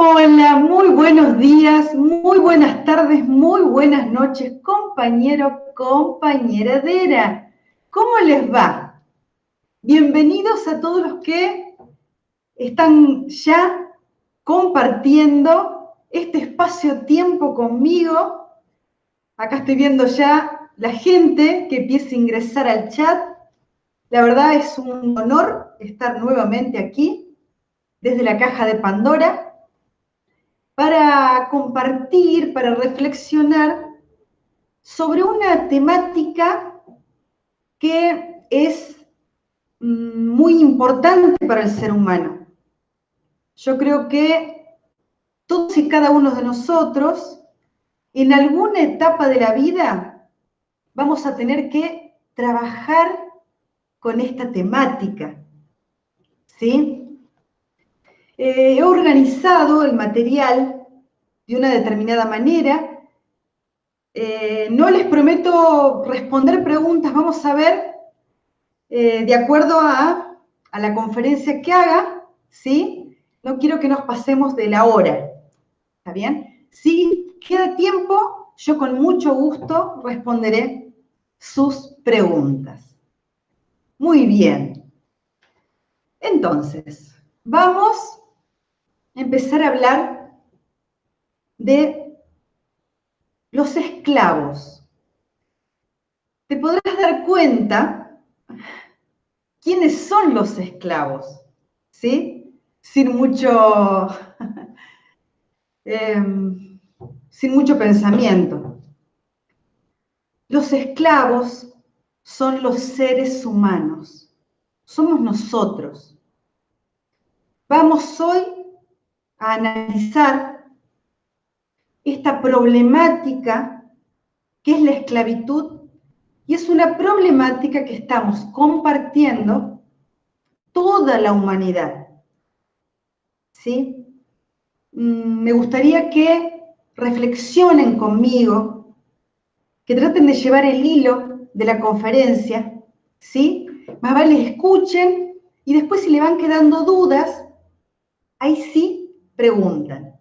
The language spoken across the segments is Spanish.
Hola, muy buenos días, muy buenas tardes, muy buenas noches, compañero, compañeradera. ¿Cómo les va? Bienvenidos a todos los que están ya compartiendo este espacio-tiempo conmigo. Acá estoy viendo ya la gente que empieza a ingresar al chat. La verdad es un honor estar nuevamente aquí desde la caja de Pandora para compartir, para reflexionar sobre una temática que es mm, muy importante para el ser humano. Yo creo que todos y cada uno de nosotros, en alguna etapa de la vida, vamos a tener que trabajar con esta temática. ¿Sí? Eh, he organizado el material de una determinada manera. Eh, no les prometo responder preguntas, vamos a ver eh, de acuerdo a, a, la conferencia que haga, ¿sí? No quiero que nos pasemos de la hora, ¿está bien? Si queda tiempo, yo con mucho gusto responderé sus preguntas. Muy bien. Entonces, vamos empezar a hablar de los esclavos. Te podrás dar cuenta quiénes son los esclavos, ¿sí? Sin mucho, em, sin mucho pensamiento. Los esclavos son los seres humanos, somos nosotros. Vamos hoy a analizar esta problemática que es la esclavitud y es una problemática que estamos compartiendo toda la humanidad. ¿Sí? Mm, me gustaría que reflexionen conmigo, que traten de llevar el hilo de la conferencia, ¿sí? Más vale escuchen y después si le van quedando dudas, ahí sí preguntan.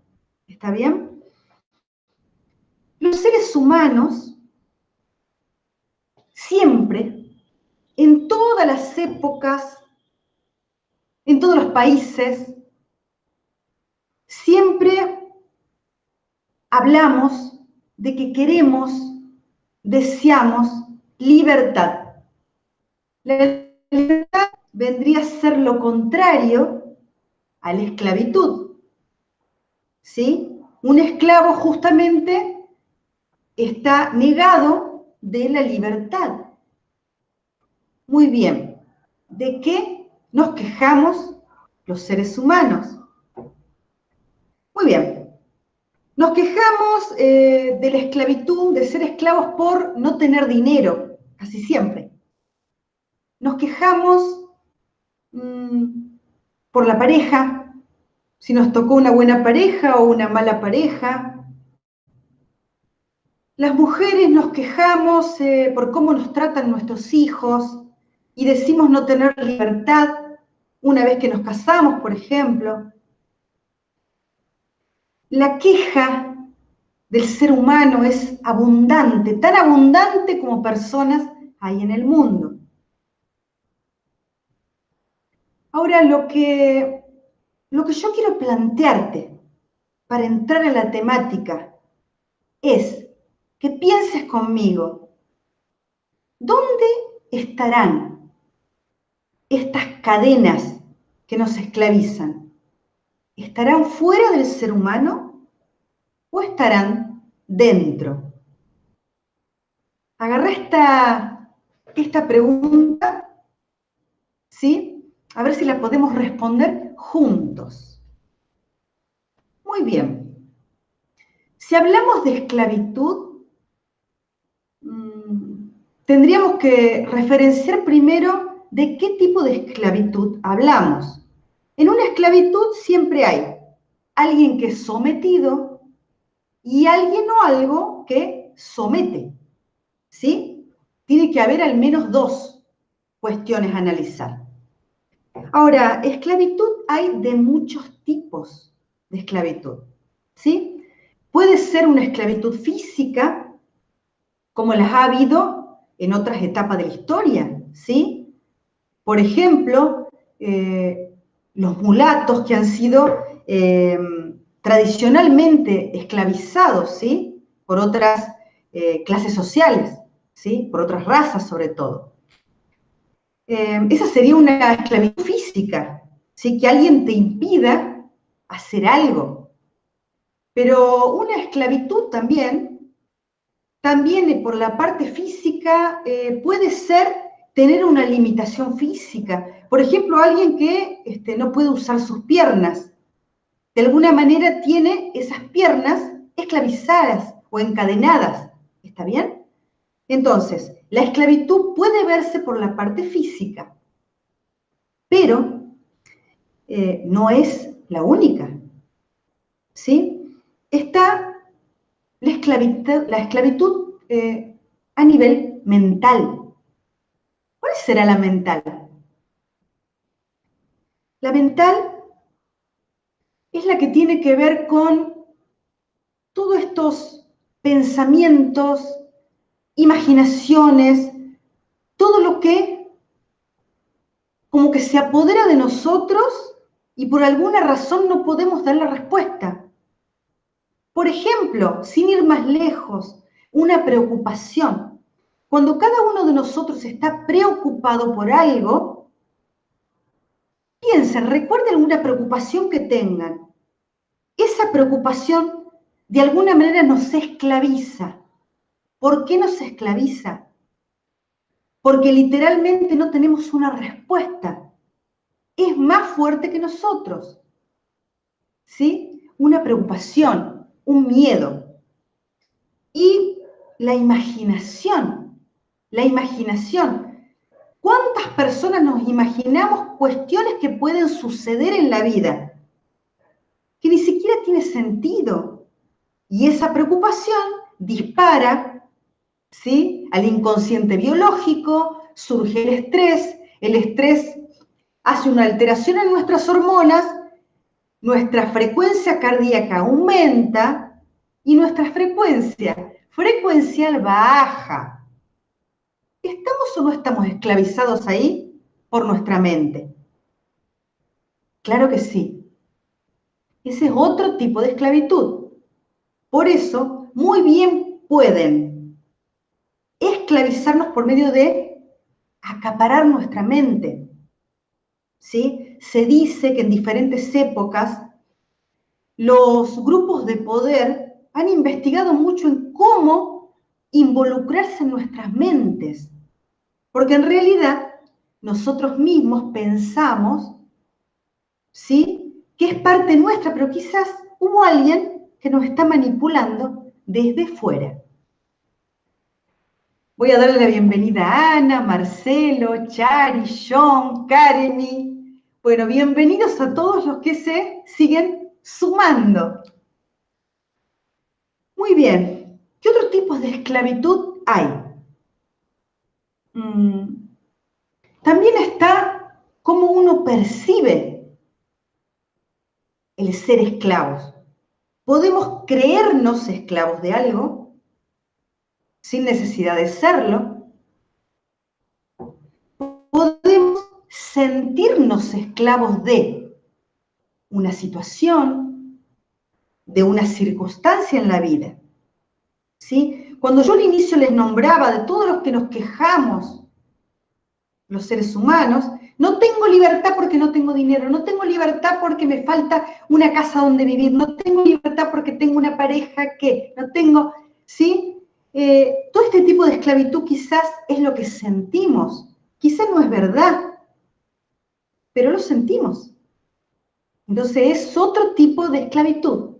¿Está bien? Los seres humanos siempre, en todas las épocas, en todos los países, siempre hablamos de que queremos, deseamos libertad. La libertad vendría a ser lo contrario a la esclavitud. ¿Sí? Un esclavo justamente está negado de la libertad. Muy bien, ¿de qué nos quejamos los seres humanos? Muy bien, nos quejamos eh, de la esclavitud, de ser esclavos por no tener dinero, casi siempre. Nos quejamos mm, por la pareja, si nos tocó una buena pareja o una mala pareja. Las mujeres nos quejamos eh, por cómo nos tratan nuestros hijos y decimos no tener libertad una vez que nos casamos, por ejemplo. La queja del ser humano es abundante, tan abundante como personas hay en el mundo. Ahora, lo que lo que yo quiero plantearte para entrar en la temática es que pienses conmigo, ¿dónde estarán estas cadenas que nos esclavizan? ¿Estarán fuera del ser humano o estarán dentro? Agarra esta, esta pregunta, ¿sí? A ver si la podemos responder juntos. Muy bien. Si hablamos de esclavitud, mm, tendríamos que referenciar primero de qué tipo de esclavitud hablamos. En una esclavitud siempre hay alguien que es sometido y alguien o algo que somete. ¿Sí? Tiene que haber al menos dos cuestiones a analizar. Ahora, esclavitud hay de muchos tipos. de esclavitud. ¿Sí? Puede ser una esclavitud física, como las ha habido en otras etapas de la historia, ¿sí? Por ejemplo, eh, los mulatos que han sido eh, tradicionalmente esclavizados, ¿sí? Por otras eh, clases sociales, ¿sí? Por otras razas sobre todo. Esa sería una esclavitud física, ¿sí? Que alguien te impida hacer algo. Pero una esclavitud también, también por la parte física, puede ser tener una limitación física. Por ejemplo, alguien que este, no puede usar sus piernas, de alguna manera tiene esas piernas esclavizadas o encadenadas. ¿Está bien? Entonces, la esclavitud puede verse por la parte física, pero eh, no es la única. ¿Sí? Está la esclavitud, la esclavitud eh, a nivel mental. ¿Cuál será la mental? La mental es la que tiene que ver con todos estos pensamientos, imaginaciones, todo lo que como que se apodera de nosotros y por alguna razón no podemos dar la respuesta. Por ejemplo, sin ir más lejos, una preocupación. Cuando cada uno de nosotros está preocupado por algo, piensen, recuerden alguna preocupación que tengan. Esa preocupación de alguna manera nos esclaviza. ¿Por qué nos esclaviza? Porque literalmente no tenemos una respuesta. Es más fuerte que nosotros. ¿Sí? Una preocupación, un miedo. Y la imaginación la imaginación. ¿Cuántas personas nos imaginamos cuestiones que pueden suceder en la vida que ni siquiera tiene sentido? Y esa preocupación dispara ¿sí? al inconsciente biológico, surge el estrés, el estrés hace una alteración en nuestras hormonas, nuestra frecuencia cardíaca aumenta y nuestra frecuencia frecuencial baja. ¿Estamos o no estamos esclavizados ahí por nuestra mente? Claro que sí. Ese es otro tipo de esclavitud. Por eso, muy bien pueden esclavizarnos por medio de acaparar nuestra mente. ¿Sí? Se dice que en diferentes épocas los grupos de poder han investigado mucho en cómo involucrarse en nuestras mentes. Porque en realidad nosotros mismos pensamos, ¿sí? Que es parte nuestra, pero quizás hubo alguien que nos está manipulando desde fuera. Voy a darle la bienvenida a Ana, Marcelo, Chari, John, Kareni. Bueno, bienvenidos a todos los que se siguen sumando. Muy bien. ¿Qué otros tipos de esclavitud hay? Mm. también está cómo uno percibe el ser esclavos. Podemos creernos esclavos de algo sin necesidad de serlo. Podemos sentirnos esclavos de una situación, de una circunstancia en la vida. ¿Sí? Cuando yo al inicio les nombraba de todos los que nos quejamos, los seres humanos, no tengo libertad porque no tengo dinero, no tengo libertad porque me falta una casa donde vivir, no tengo libertad porque tengo una pareja que, no tengo, ¿sí? Eh, todo este tipo de esclavitud quizás es lo que sentimos, quizás no es verdad, pero lo sentimos. Entonces es otro tipo de esclavitud.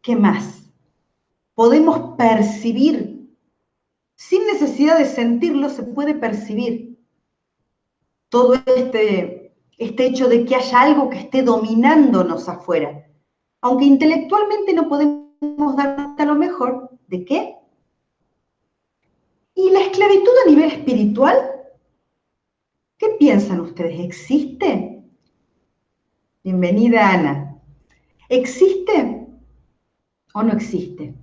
¿Qué más? podemos percibir. Sin necesidad de sentirlo, se puede percibir todo este, este hecho de que haya algo que esté dominándonos afuera. Aunque intelectualmente no podemos dar a lo mejor, ¿de qué? ¿Y la esclavitud a nivel espiritual? ¿Qué piensan ustedes? ¿Existe? Bienvenida, Ana. ¿Existe o no existe?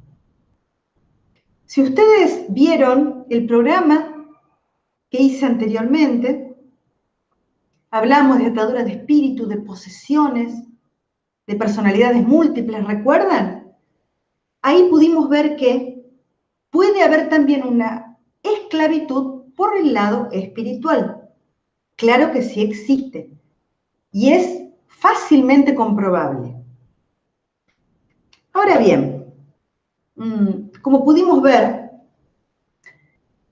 Si ustedes vieron el programa que hice anteriormente, hablamos de ataduras de espíritu, de posesiones, de personalidades múltiples, ¿recuerdan? Ahí pudimos ver que puede haber también una esclavitud por el lado espiritual. Claro que sí existe. Y es fácilmente comprobable. Ahora bien, mm, como pudimos ver,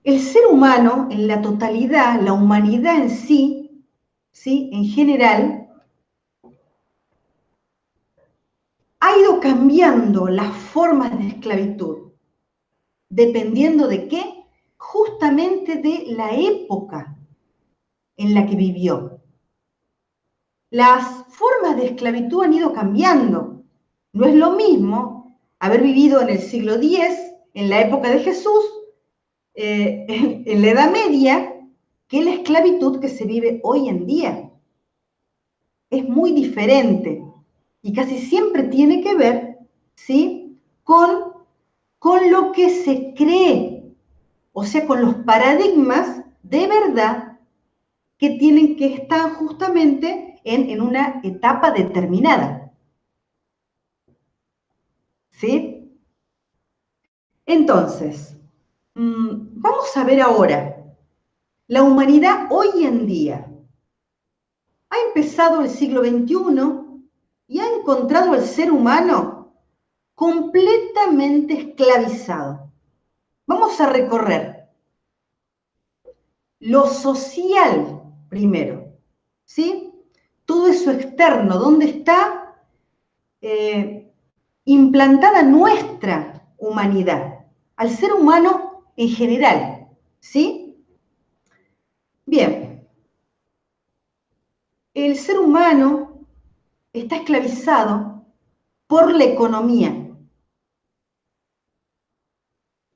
el ser humano en la totalidad, la humanidad en sí, ¿sí? en general, ha ido cambiando las formas de esclavitud, dependiendo de qué, justamente de la época en la que vivió. Las formas de esclavitud han ido cambiando. No es lo mismo haber vivido en el siglo X, en la época de Jesús, eh, en la Edad Media, que la esclavitud que se vive hoy en día. Es muy diferente y casi siempre tiene que ver, ¿sí? Con, con lo que se cree, o sea, con los paradigmas de verdad que tienen que estar justamente en, en una etapa determinada. ¿Sí? Entonces, mm, vamos a ver ahora, la humanidad hoy en día ha empezado el siglo XXI y ha encontrado al ser humano completamente esclavizado. Vamos a recorrer lo social primero, ¿sí? Todo eso externo, ¿dónde está eh, implantada nuestra humanidad? Al ser humano en general, ¿sí? Bien, el ser humano está esclavizado por la economía.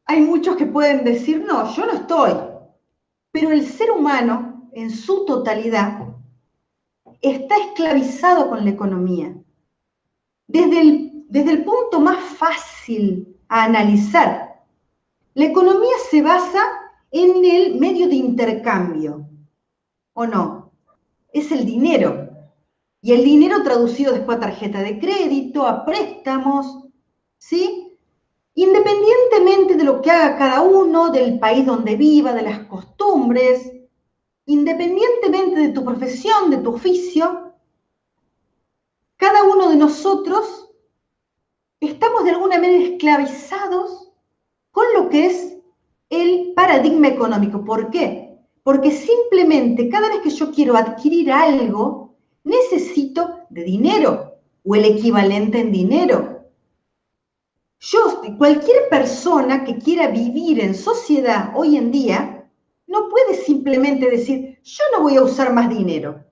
Hay muchos que pueden decir, no, yo no estoy, pero el ser humano en su totalidad está esclavizado con la economía. Desde el, desde el punto más fácil a analizar, la economía se basa en el medio de intercambio, ¿o no? Es el dinero. Y el dinero traducido después a tarjeta de crédito, a préstamos, ¿sí? Independientemente de lo que haga cada uno, del país donde viva, de las costumbres, independientemente de tu profesión, de tu oficio, cada uno de nosotros estamos de alguna manera esclavizados con lo que es el paradigma económico. ¿Por qué? Porque simplemente cada vez que yo quiero adquirir algo, necesito de dinero o el equivalente en dinero. Yo, cualquier persona que quiera vivir en sociedad hoy en día, no puede simplemente decir, yo no voy a usar más dinero.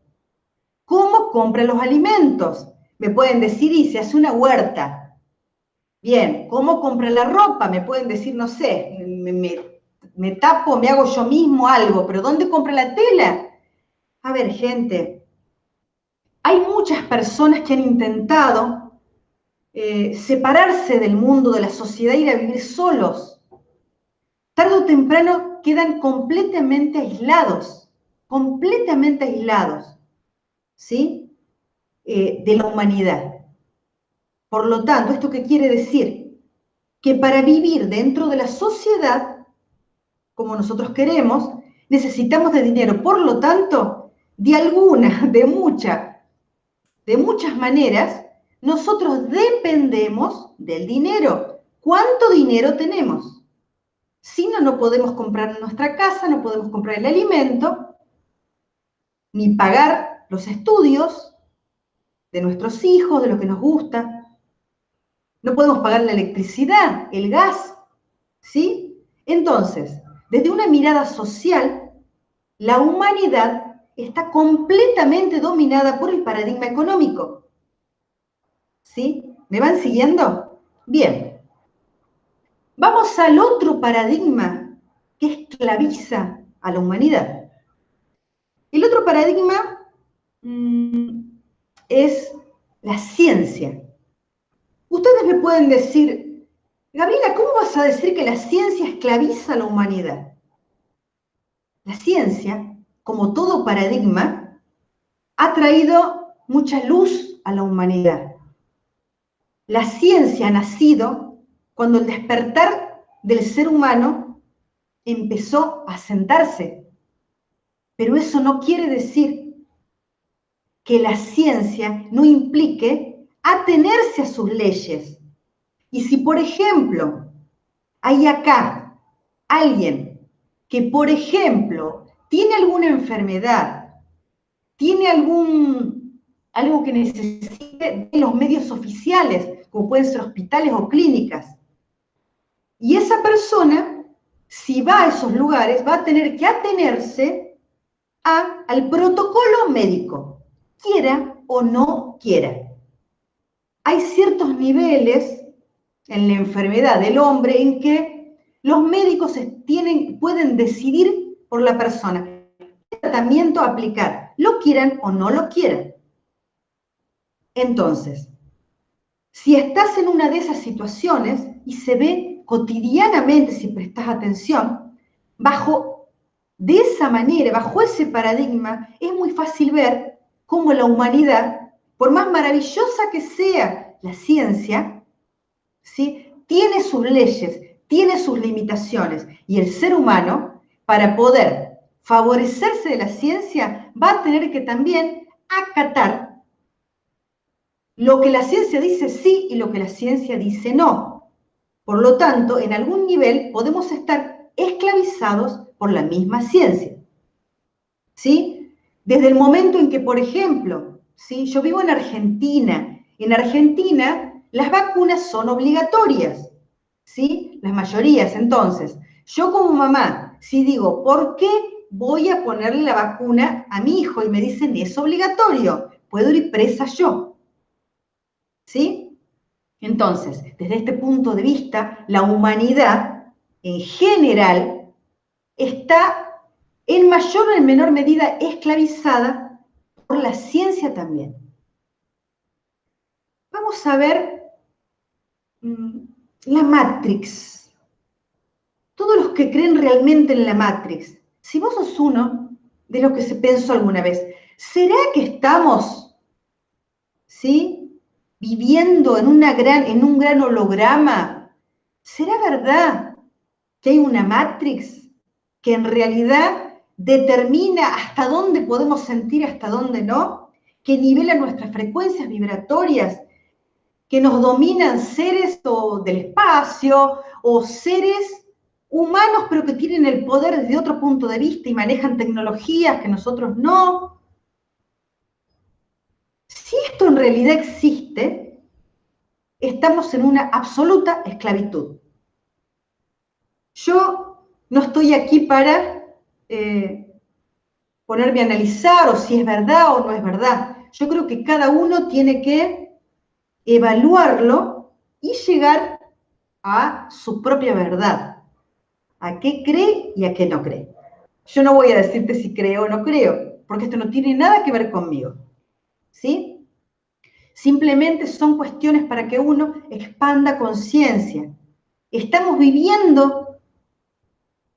¿Cómo compra los alimentos? Me pueden decir, y se hace una huerta. Bien, ¿cómo compra la ropa? Me pueden decir, no sé, me, me tapo, me hago yo mismo algo, pero ¿dónde compra la tela? A ver, gente, hay muchas personas que han intentado eh, separarse del mundo, de la sociedad, ir a vivir solos. Tarde o temprano quedan completamente aislados, completamente aislados, ¿sí? Eh, de la humanidad. Por lo tanto, ¿esto qué quiere decir? Que para vivir dentro de la sociedad, como nosotros queremos, necesitamos de dinero. Por lo tanto, de alguna, de mucha de muchas maneras, nosotros dependemos del dinero. ¿Cuánto dinero tenemos? Si no, no podemos comprar nuestra casa, no podemos comprar el alimento, ni pagar los estudios de nuestros hijos, de lo que nos gusta. No podemos pagar la electricidad, el gas, ¿sí? Entonces, desde una mirada social, la humanidad está completamente dominada por el paradigma económico. ¿Sí? ¿Me van siguiendo? Bien. Vamos al otro paradigma que esclaviza a la humanidad. El otro paradigma mm, es la ciencia. Ustedes me pueden decir, Gabriela, ¿cómo vas a decir que la ciencia esclaviza a la humanidad? La ciencia, como todo paradigma, ha traído mucha luz a la humanidad. La ciencia ha nacido cuando el despertar del ser humano empezó a sentarse. Pero eso no quiere decir que la ciencia no implique atenerse a sus leyes. Y si, por ejemplo, hay acá alguien que, por ejemplo, tiene alguna enfermedad, tiene algún, algo que necesite de los medios oficiales, como pueden ser hospitales o clínicas, y esa persona, si va a esos lugares, va a tener que atenerse a, al protocolo médico, quiera o no quiera. Hay ciertos niveles en la enfermedad del hombre en que los médicos tienen, pueden decidir por la persona qué tratamiento aplicar, lo quieran o no lo quieran. Entonces, si estás en una de esas situaciones y se ve cotidianamente, si prestas atención, bajo de esa manera, bajo ese paradigma, es muy fácil ver cómo la humanidad, por más maravillosa que sea la ciencia, ¿sí? tiene sus leyes, tiene sus limitaciones, y el ser humano, para poder favorecerse de la ciencia, va a tener que también acatar lo que la ciencia dice sí y lo que la ciencia dice no. Por lo tanto, en algún nivel podemos estar esclavizados por la misma ciencia. ¿Sí? Desde el momento en que, por ejemplo, ¿sí? yo vivo en Argentina. En Argentina las vacunas son obligatorias. ¿Sí? Las mayorías. Entonces, yo como mamá, si digo, ¿por qué voy a ponerle la vacuna a mi hijo? Y me dicen, es obligatorio. Puedo ir presa yo. ¿Sí? Entonces, desde este punto de vista, la humanidad en general está en mayor o en menor medida esclavizada por la ciencia también. Vamos a ver mm, la Matrix. Todos los que creen realmente en la Matrix, si vos sos uno de los que se pensó alguna vez, ¿será que estamos, ¿sí? viviendo en, una gran, en un gran holograma? ¿Será verdad que hay una Matrix que en realidad determina hasta dónde podemos sentir, hasta dónde no? Que nivela nuestras frecuencias vibratorias, que nos dominan seres del espacio o seres humanos, pero que tienen el poder desde otro punto de vista y manejan tecnologías que nosotros no. Si esto en realidad existe, estamos en una absoluta esclavitud. Yo no estoy aquí para eh, ponerme a analizar o si es verdad o no es verdad. Yo creo que cada uno tiene que evaluarlo y llegar a su propia verdad. A qué cree y a qué no cree. Yo no voy a decirte si creo o no creo, porque esto no tiene nada que ver conmigo. ¿Sí? Simplemente son cuestiones para que uno expanda conciencia. Estamos viviendo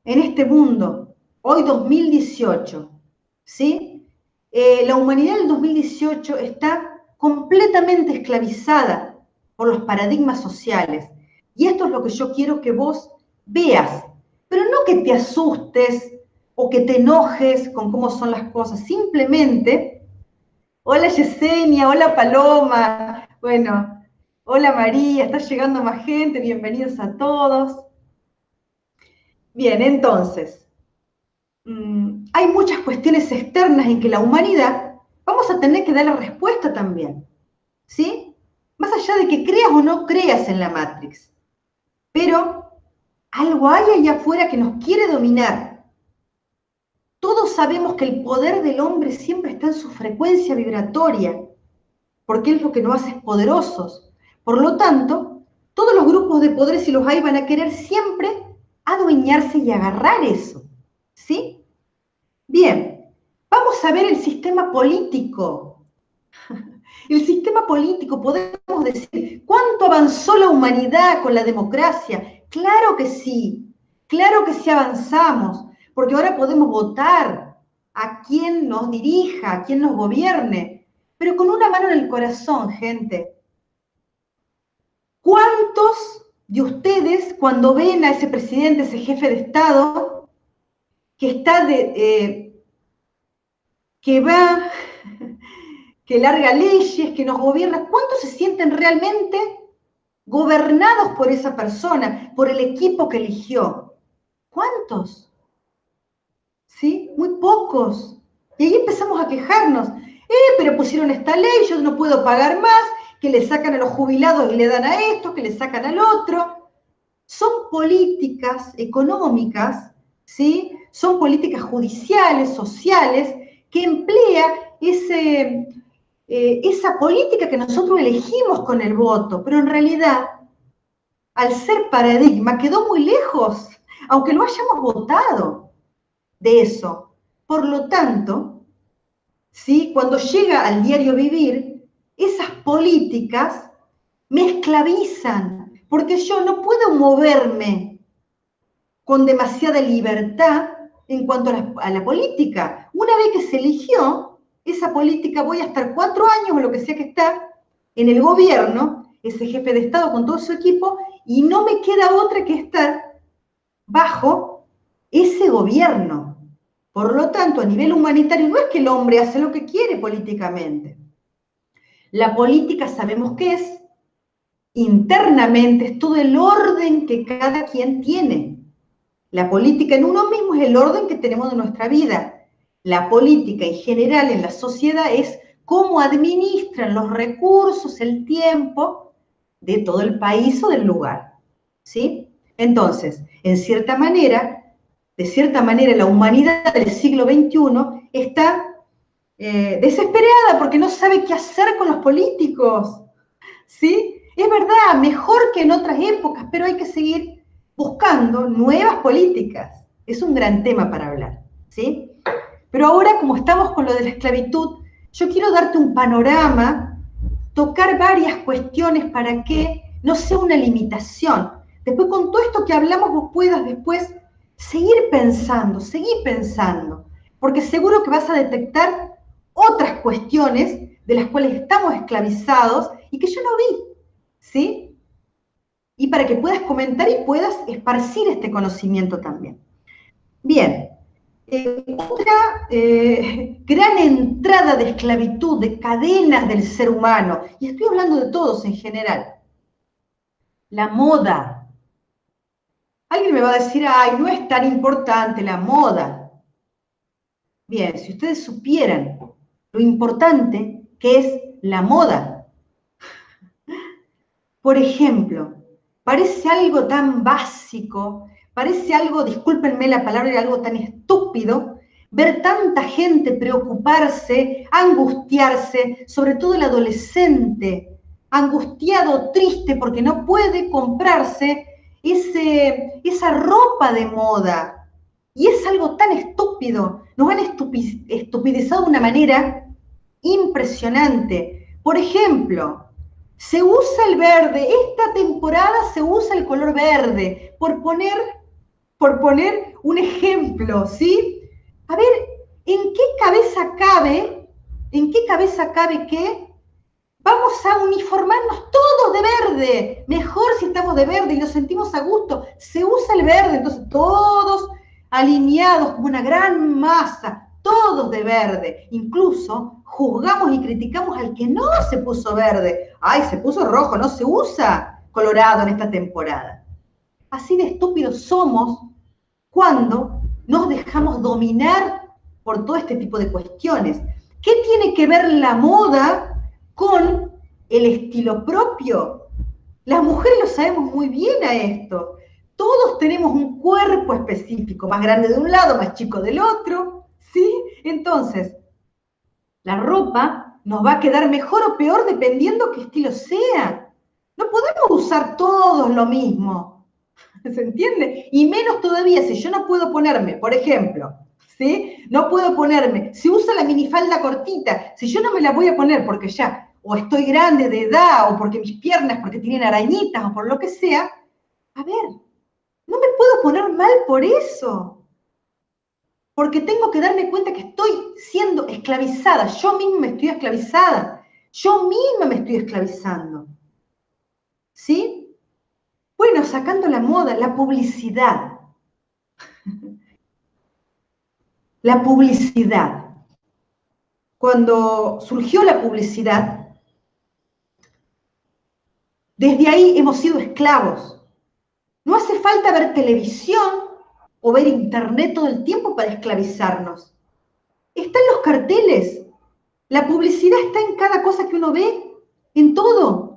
en este mundo, hoy 2018, ¿sí? Eh, la humanidad del 2018 está completamente esclavizada por los paradigmas sociales. Y esto es lo que yo quiero que vos veas, pero no que te asustes o que te enojes con cómo son las cosas, simplemente Hola Yesenia, hola Paloma. Bueno, hola María, está llegando más gente, bienvenidos a todos. Bien, entonces, mm, hay muchas cuestiones externas en que la humanidad vamos a tener que dar la respuesta también. ¿Sí? Más allá de que creas o no creas en la Matrix. Pero algo hay allá afuera que nos quiere dominar todos sabemos que el poder del hombre siempre está en su frecuencia vibratoria, porque es lo que nos hace poderosos. Por lo tanto, todos los grupos de poder, si los hay, van a querer siempre adueñarse y agarrar eso. ¿Sí? Bien, vamos a ver el sistema político. El sistema político, podemos decir, ¿cuánto avanzó la humanidad con la democracia? Claro que sí, claro que sí avanzamos, porque ahora podemos votar a quien nos dirija, a quien nos gobierne, pero con una mano en el corazón, gente. ¿Cuántos de ustedes, cuando ven a ese presidente, ese jefe de Estado, que está de, eh, que va que larga leyes, que nos gobierna, ¿cuántos se sienten realmente gobernados por esa persona, por el equipo que eligió? ¿Cuántos? ¿Sí? Muy pocos. Y ahí empezamos a quejarnos. Eh, pero pusieron esta ley, yo no puedo pagar más, que le sacan a los jubilados y le dan a esto, que le sacan al otro. Son políticas económicas, ¿sí? Son políticas judiciales, sociales, que emplea ese, eh, esa política que nosotros elegimos con el voto, pero en realidad, al ser paradigma, quedó muy lejos, aunque lo hayamos votado de eso. Por lo tanto, ¿sí? cuando llega al diario vivir, esas políticas me esclavizan, porque yo no puedo moverme con demasiada libertad en cuanto a la política. Una vez que se eligió, esa política, voy a estar cuatro años o lo que sea que está en el gobierno, ese jefe de Estado con todo su equipo, y no me queda otra que estar bajo ese gobierno. Por lo tanto, a nivel humanitario, no es que el hombre hace lo que quiere políticamente. La política sabemos que es internamente, es todo el orden que cada quien tiene. La política en uno mismo es el orden que tenemos de nuestra vida la política en general en la sociedad es cómo administran los recursos, el tiempo de todo el país o del lugar. ¿Sí? Entonces, en cierta manera, de cierta manera, la humanidad del siglo XXI está eh, desesperada porque no sabe qué hacer con los políticos. ¿Sí? Es verdad, mejor que en otras épocas, pero hay que seguir buscando nuevas políticas. Es un gran tema para hablar. ¿Sí? Pero ahora, como estamos con lo de la esclavitud, yo quiero darte un panorama, tocar varias cuestiones para que no sea una limitación. Después, con todo esto que hablamos, vos puedas después seguir pensando, seguir pensando, porque seguro que vas a detectar otras cuestiones de las cuales estamos esclavizados y que yo no vi, ¿sí? Y para que puedas comentar y puedas esparcir este conocimiento también. Bien, eh, otra eh, gran entrada de esclavitud, de cadenas del ser humano, y estoy hablando de todos en general, la moda. Alguien me va a decir, ay, no es tan importante la moda. Bien, si ustedes supieran lo importante que es la moda. Por ejemplo, parece algo tan básico, Parece algo, discúlpenme la palabra, algo tan estúpido ver tanta gente preocuparse, angustiarse, sobre todo el adolescente, angustiado, triste porque no puede comprarse ese, esa ropa de moda. Y es algo tan estúpido, nos han estupidizado de una manera impresionante. Por ejemplo, se usa el verde, esta temporada se usa el color verde, por poner por poner un ejemplo, ¿sí? A ver, ¿en qué cabeza cabe, en qué cabeza cabe que vamos a uniformarnos todos de verde? Mejor si estamos de verde y nos sentimos a gusto. Se usa el verde, entonces todos alineados como una gran masa, todos de verde. Incluso juzgamos y criticamos al que no se puso verde. Ay, se puso rojo, no se usa colorado en esta temporada. Así de estúpidos somos cuando nos dejamos dominar por todo este tipo de cuestiones. ¿Qué tiene que ver la moda con el estilo propio? Las mujeres lo sabemos muy bien a esto. Todos tenemos un cuerpo específico, más grande de un lado, más chico del otro, ¿sí? Entonces, la ropa nos va a quedar mejor o peor dependiendo qué estilo sea. No podemos usar todos lo mismo. ¿Se entiende? Y menos todavía si yo no puedo ponerme, por ejemplo, ¿sí? No puedo ponerme, si usa la minifalda cortita, si yo no me la voy a poner porque ya o estoy grande de edad, o porque mis piernas, porque tienen arañitas, o por lo que sea, a ver, no me puedo poner mal por eso. Porque tengo que darme cuenta que estoy siendo esclavizada. Yo misma me estoy esclavizada. Yo misma me estoy esclavizando. ¿Sí? Bueno, sacando la moda, la publicidad. La publicidad. Cuando surgió la publicidad, desde ahí hemos sido esclavos. No hace falta ver televisión o ver internet todo el tiempo para esclavizarnos. Están los carteles. La publicidad está en cada cosa que uno ve, en todo.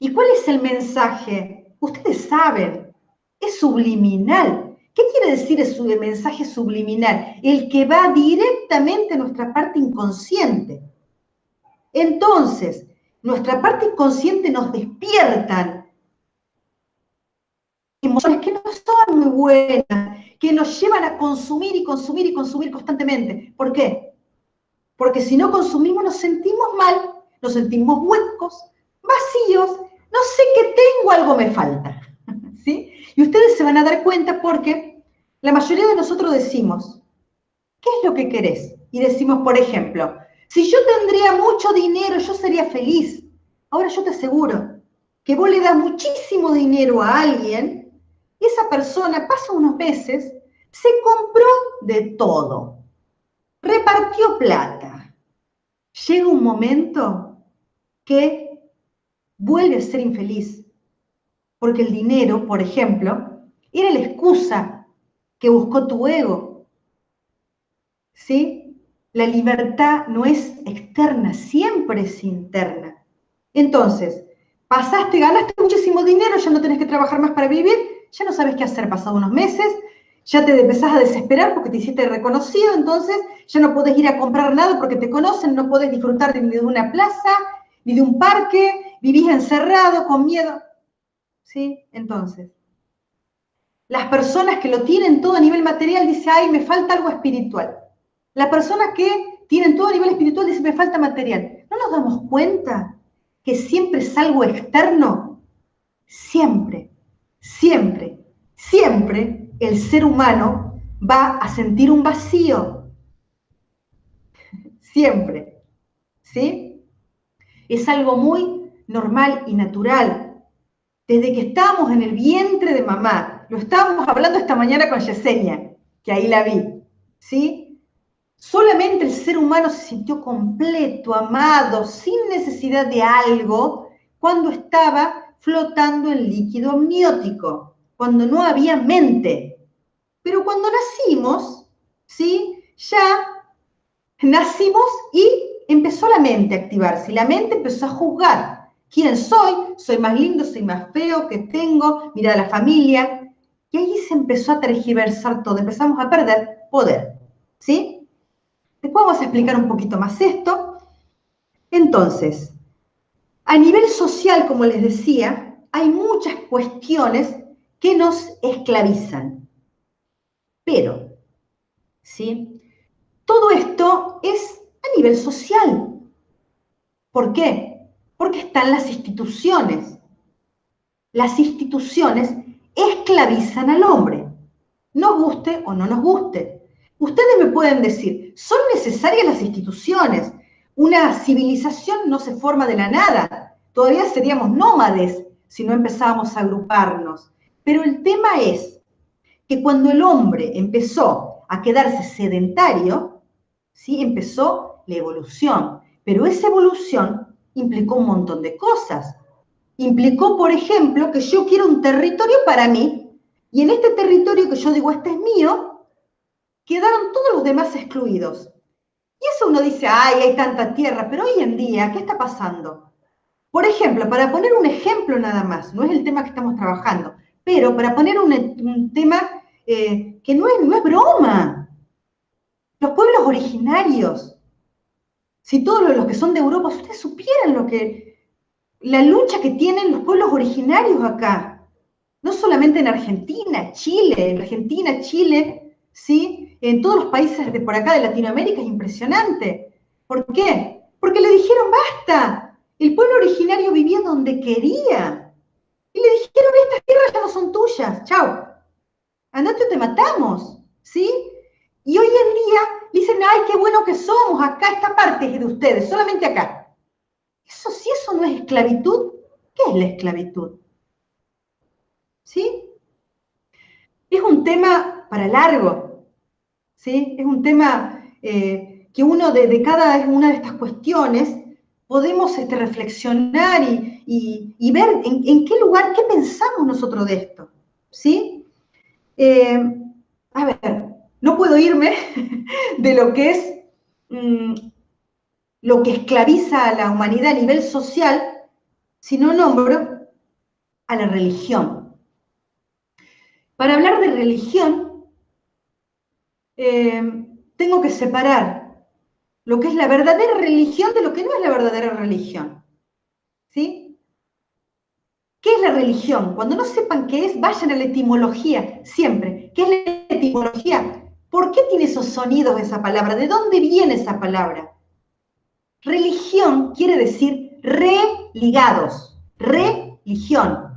¿Y cuál es el mensaje? Ustedes saben, es subliminal. ¿Qué quiere decir el mensaje subliminal? El que va directamente a nuestra parte inconsciente. Entonces, nuestra parte inconsciente nos despiertan emociones que no son muy buenas, que nos llevan a consumir y consumir y consumir constantemente. ¿Por qué? Porque si no consumimos nos sentimos mal, nos sentimos huecos, vacíos, no sé qué tengo, algo me falta. ¿Sí? Y ustedes se van a dar cuenta porque la mayoría de nosotros decimos, ¿qué es lo que querés? Y decimos, por ejemplo, si yo tendría mucho dinero, yo sería feliz. Ahora yo te aseguro que vos le das muchísimo dinero a alguien esa persona pasa unos meses, se compró de todo, repartió plata. Llega un momento que vuelve a ser infeliz, porque el dinero, por ejemplo, era la excusa que buscó tu ego. ¿Sí? La libertad no es externa, siempre es interna. Entonces, pasaste, ganaste muchísimo dinero, ya no tenés que trabajar más para vivir, ya no sabes qué hacer pasado unos meses, ya te empezás a desesperar porque te hiciste reconocido, entonces ya no podés ir a comprar nada porque te conocen, no podés disfrutar ni de una plaza, ni de un parque, vivís encerrado con miedo. ¿Sí? Entonces, las personas que lo tienen todo a nivel material dicen, ay, me falta algo espiritual. Las personas que tienen todo a nivel espiritual dicen, me falta material. ¿No nos damos cuenta que siempre es algo externo? Siempre siempre, siempre el ser humano va a sentir un vacío. Siempre. ¿Sí? Es algo muy normal y natural. Desde que estábamos en el vientre de mamá, lo estábamos hablando esta mañana con Yesenia, que ahí la vi. ¿Sí? Solamente el ser humano se sintió completo, amado, sin necesidad de algo, cuando estaba flotando en líquido amniótico, cuando no había mente. Pero cuando nacimos, ¿sí? Ya nacimos y empezó la mente a activarse. La mente empezó a juzgar. ¿Quién soy? ¿Soy más lindo? ¿Soy más feo? ¿Qué tengo? Mira la familia. Y ahí se empezó a tergiversar todo. Empezamos a perder poder. ¿Sí? Después vamos a explicar un poquito más esto. Entonces, a nivel social, como les decía, hay muchas cuestiones que nos esclavizan. Pero, ¿sí? Todo esto es a nivel social. ¿Por qué? Porque están las instituciones. Las instituciones esclavizan al hombre, nos guste o no nos guste. Ustedes me pueden decir, ¿son necesarias las instituciones? Una civilización no se forma de la nada. Todavía seríamos nómades si no empezábamos a agruparnos. Pero el tema es que cuando el hombre empezó a quedarse sedentario, ¿sí? empezó la evolución. Pero esa evolución implicó un montón de cosas. Implicó, por ejemplo, que yo quiero un territorio para mí, y en este territorio que yo digo, este es mío, quedaron todos los demás excluidos. Y eso uno dice, ay, hay tanta tierra, pero hoy en día, ¿qué está pasando? Por ejemplo, para poner un ejemplo nada más, no es el tema que estamos trabajando, pero para poner un, tema eh, que no es, no es broma, los pueblos originarios, si todos los que son de Europa, ustedes supieran lo que, la lucha que tienen los pueblos originarios acá, no solamente en Argentina, Chile, en Argentina, Chile, ¿sí? en todos los países de por acá de Latinoamérica es impresionante. ¿Por qué? Porque le dijeron, vuelta, el pueblo originario vivía donde quería. Y le dijeron, estas tierras ya no son tuyas, chao. Andate o te matamos, ¿sí? Y hoy en día dicen, ay, qué bueno que somos, acá esta parte es de ustedes, solamente acá. Eso, si eso no es esclavitud, ¿qué es la esclavitud? ¿Sí? Es un tema para largo, ¿sí? Es un tema eh, que uno de, cada una de estas cuestiones podemos este, reflexionar y, ver en, qué lugar, qué pensamos nosotros de esto, ¿sí? Eh, a ver, no puedo irme de lo que es mm, lo que esclaviza a la humanidad a nivel social si no nombro a la religión. Para hablar de religión, eh, tengo que separar lo que es la verdadera religión de lo que no es la verdadera religión. ¿Sí? ¿Qué es la religión? Cuando no sepan qué es, vayan a la etimología, siempre. ¿Qué es la etimología? ¿Por qué tiene esos sonidos esa palabra? ¿De dónde viene esa palabra? Religión quiere decir religados, religión.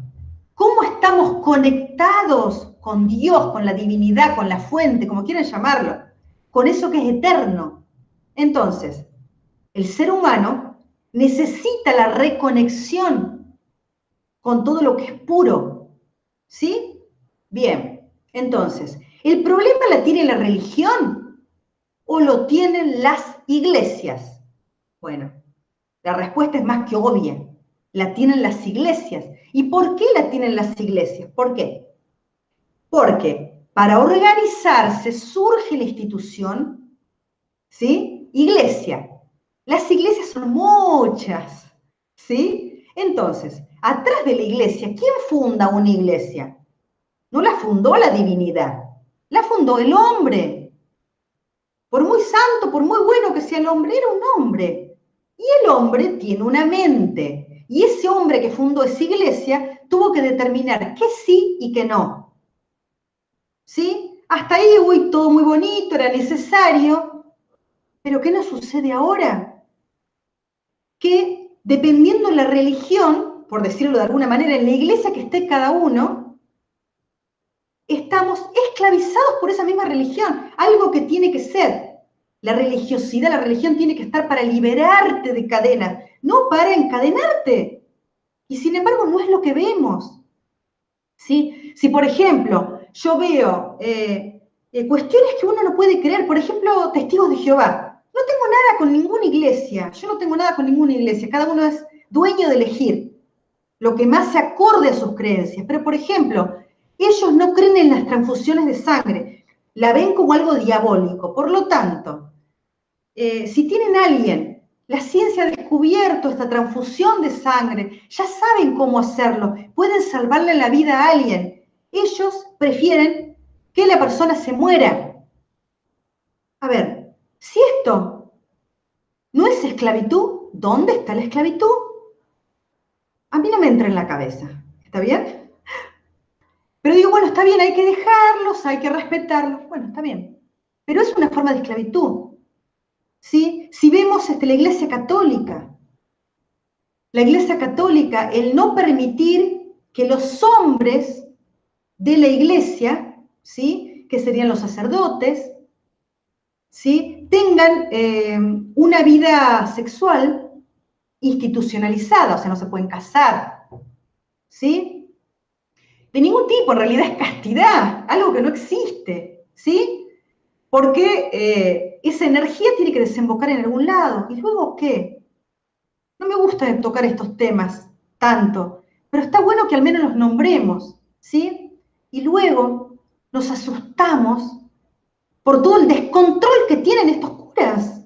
¿Cómo estamos conectados con Dios, con la divinidad, con la fuente, como quieran llamarlo? Con eso que es eterno. Entonces, el ser humano necesita la reconexión con todo lo que es puro. ¿Sí? Bien, entonces, ¿El problema la tiene la religión o lo tienen las iglesias? Bueno, la respuesta es más que obvia. La tienen las iglesias. ¿Y por qué la tienen las iglesias? ¿Por qué? Porque para organizarse surge la institución, ¿sí? Iglesia. Las iglesias son muchas, ¿sí? Entonces, atrás de la iglesia, ¿quién funda una iglesia? No la fundó la divinidad, la fundó el hombre. Por muy santo, por muy bueno que sea el hombre, era un hombre. Y el hombre tiene una mente. Y ese hombre que fundó esa iglesia tuvo que determinar qué sí y qué no. ¿Sí? Hasta ahí, uy, todo muy bonito, era necesario. Pero ¿qué nos sucede ahora? Que dependiendo de la religión, por decirlo de alguna manera, en la iglesia que esté cada uno, estamos esclavizados por esa misma religión, algo que tiene que ser. La religiosidad, la religión tiene que estar para liberarte de cadenas, no para encadenarte. Y sin embargo no es lo que vemos. ¿Sí? Si, por ejemplo, yo veo eh, eh, cuestiones que uno no puede creer, por ejemplo, testigos de Jehová, no tengo nada con ninguna iglesia, yo no tengo nada con ninguna iglesia, cada uno es dueño de elegir lo que más se acorde a sus creencias. Pero, por ejemplo, ellos no creen en las transfusiones de sangre, la ven como algo diabólico. Por lo tanto, eh, si tienen a alguien, la ciencia ha descubierto esta transfusión de sangre, ya saben cómo hacerlo, pueden salvarle la vida a alguien. Ellos prefieren que la persona se muera. A ver, si esto no es esclavitud, ¿dónde está la esclavitud? A mí no me entra en la cabeza. ¿Está bien? Pero digo, bueno, está bien, hay que dejarlos, hay que respetarlos. Bueno, está bien. Pero es una forma de esclavitud. ¿sí? Si vemos este, la Iglesia Católica, la Iglesia Católica, el no permitir que los hombres de la Iglesia, ¿sí? que serían los sacerdotes, ¿sí? tengan eh, una vida sexual institucionalizada, o sea, no se pueden casar, ¿sí? De ningún tipo, en realidad es castidad, algo que no existe, ¿sí? Porque eh, esa energía tiene que desembocar en algún lado. ¿Y luego qué? No me gusta tocar estos temas tanto, pero está bueno que al menos los nombremos, ¿sí? Y luego nos asustamos por todo el descontrol que tienen estos curas.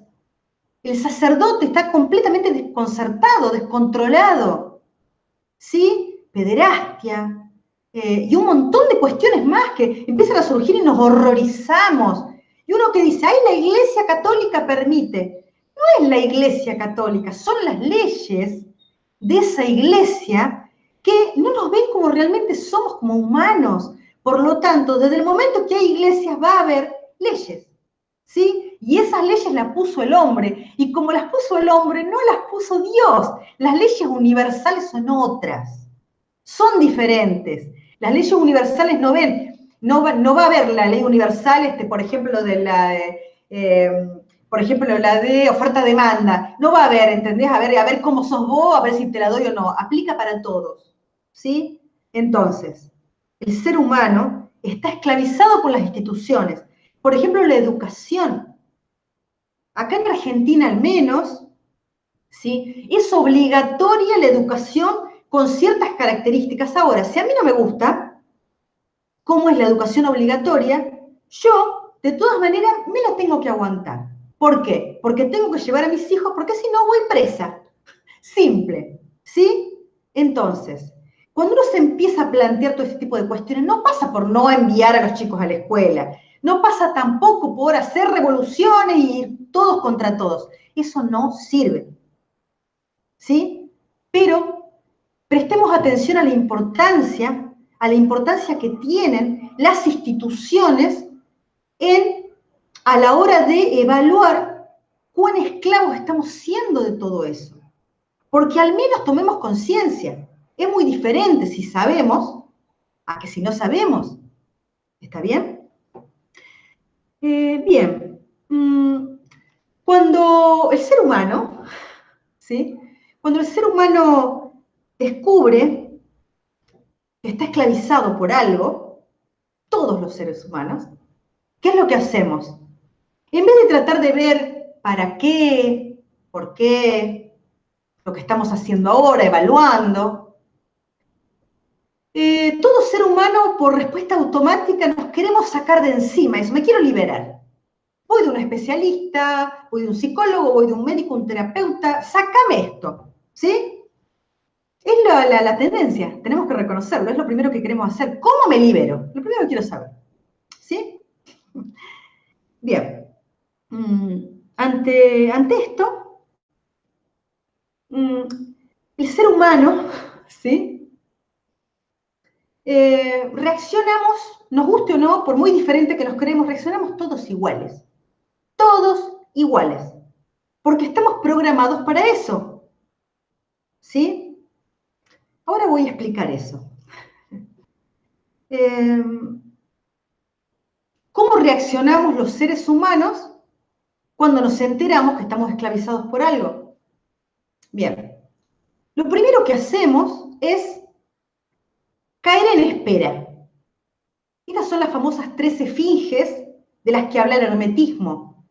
El sacerdote está completamente desconcertado, descontrolado, ¿sí? Pederastia, eh, y un montón de cuestiones más que empiezan a surgir y nos horrorizamos. Y uno que dice, ay, la iglesia católica permite. No es la iglesia católica, son las leyes de esa iglesia que no nos ven como realmente somos, como humanos. Por lo tanto, desde el momento que hay iglesias va a haber leyes. ¿Sí? Y esas leyes las puso el hombre. Y como las puso el hombre, no las puso Dios. Las leyes universales son otras. Son diferentes. Las leyes universales no ven. No va, no va a haber la ley universal, este, por ejemplo, de la... Eh, por ejemplo, la de oferta-demanda, no va a haber, ¿entendés? A ver, a ver cómo sos vos, a ver si te la doy o no. Aplica para todos, ¿sí? Entonces, el ser humano está esclavizado por las instituciones. Por ejemplo, la educación. Acá en Argentina al menos, ¿sí? Es obligatoria la educación con ciertas características. Ahora, si a mí no me gusta cómo es la educación obligatoria, yo, de todas maneras, me la tengo que aguantar. ¿Por qué? Porque tengo que llevar a mis hijos, porque si no voy presa. Simple, ¿sí? Entonces, cuando uno se empieza a plantear todo este tipo de cuestiones, no pasa por no enviar a los chicos a la escuela, no pasa tampoco por hacer revoluciones y ir todos contra todos. Eso no sirve. ¿Sí? Pero prestemos atención a la importancia, a la importancia que tienen las instituciones en a la hora de evaluar cuán esclavos estamos siendo de todo eso. Porque al menos tomemos conciencia. Es muy diferente si sabemos a que si no sabemos. ¿Está bien? Eh, bien. Mm, cuando el ser humano, ¿sí? Cuando el ser humano descubre que está esclavizado por algo, todos los seres humanos, ¿qué es lo que hacemos? En vez de tratar de ver para qué, por qué, lo que estamos haciendo ahora, evaluando, eh, todo ser humano por respuesta automática nos queremos sacar de encima eso, me quiero liberar. Voy de un especialista, voy de un psicólogo, voy de un médico, un terapeuta, sácame esto, ¿sí? Es la, la tendencia, tenemos que reconocerlo, es lo primero que queremos hacer. ¿Cómo me libero? Lo primero que quiero saber, ¿sí? Bien. Mm, ante, ante esto, mm, el ser humano, ¿sí? Eh, reaccionamos, nos guste o no, por muy diferente que nos creemos, reaccionamos todos iguales. Todos iguales. Porque estamos programados para eso. ¿Sí? Ahora voy a explicar eso. Eh, ¿Cómo reaccionamos los seres humanos cuando nos enteramos que estamos esclavizados por algo. Bien, lo primero que hacemos es caer en espera. Estas son las famosas tres esfinges de las que habla el hermetismo,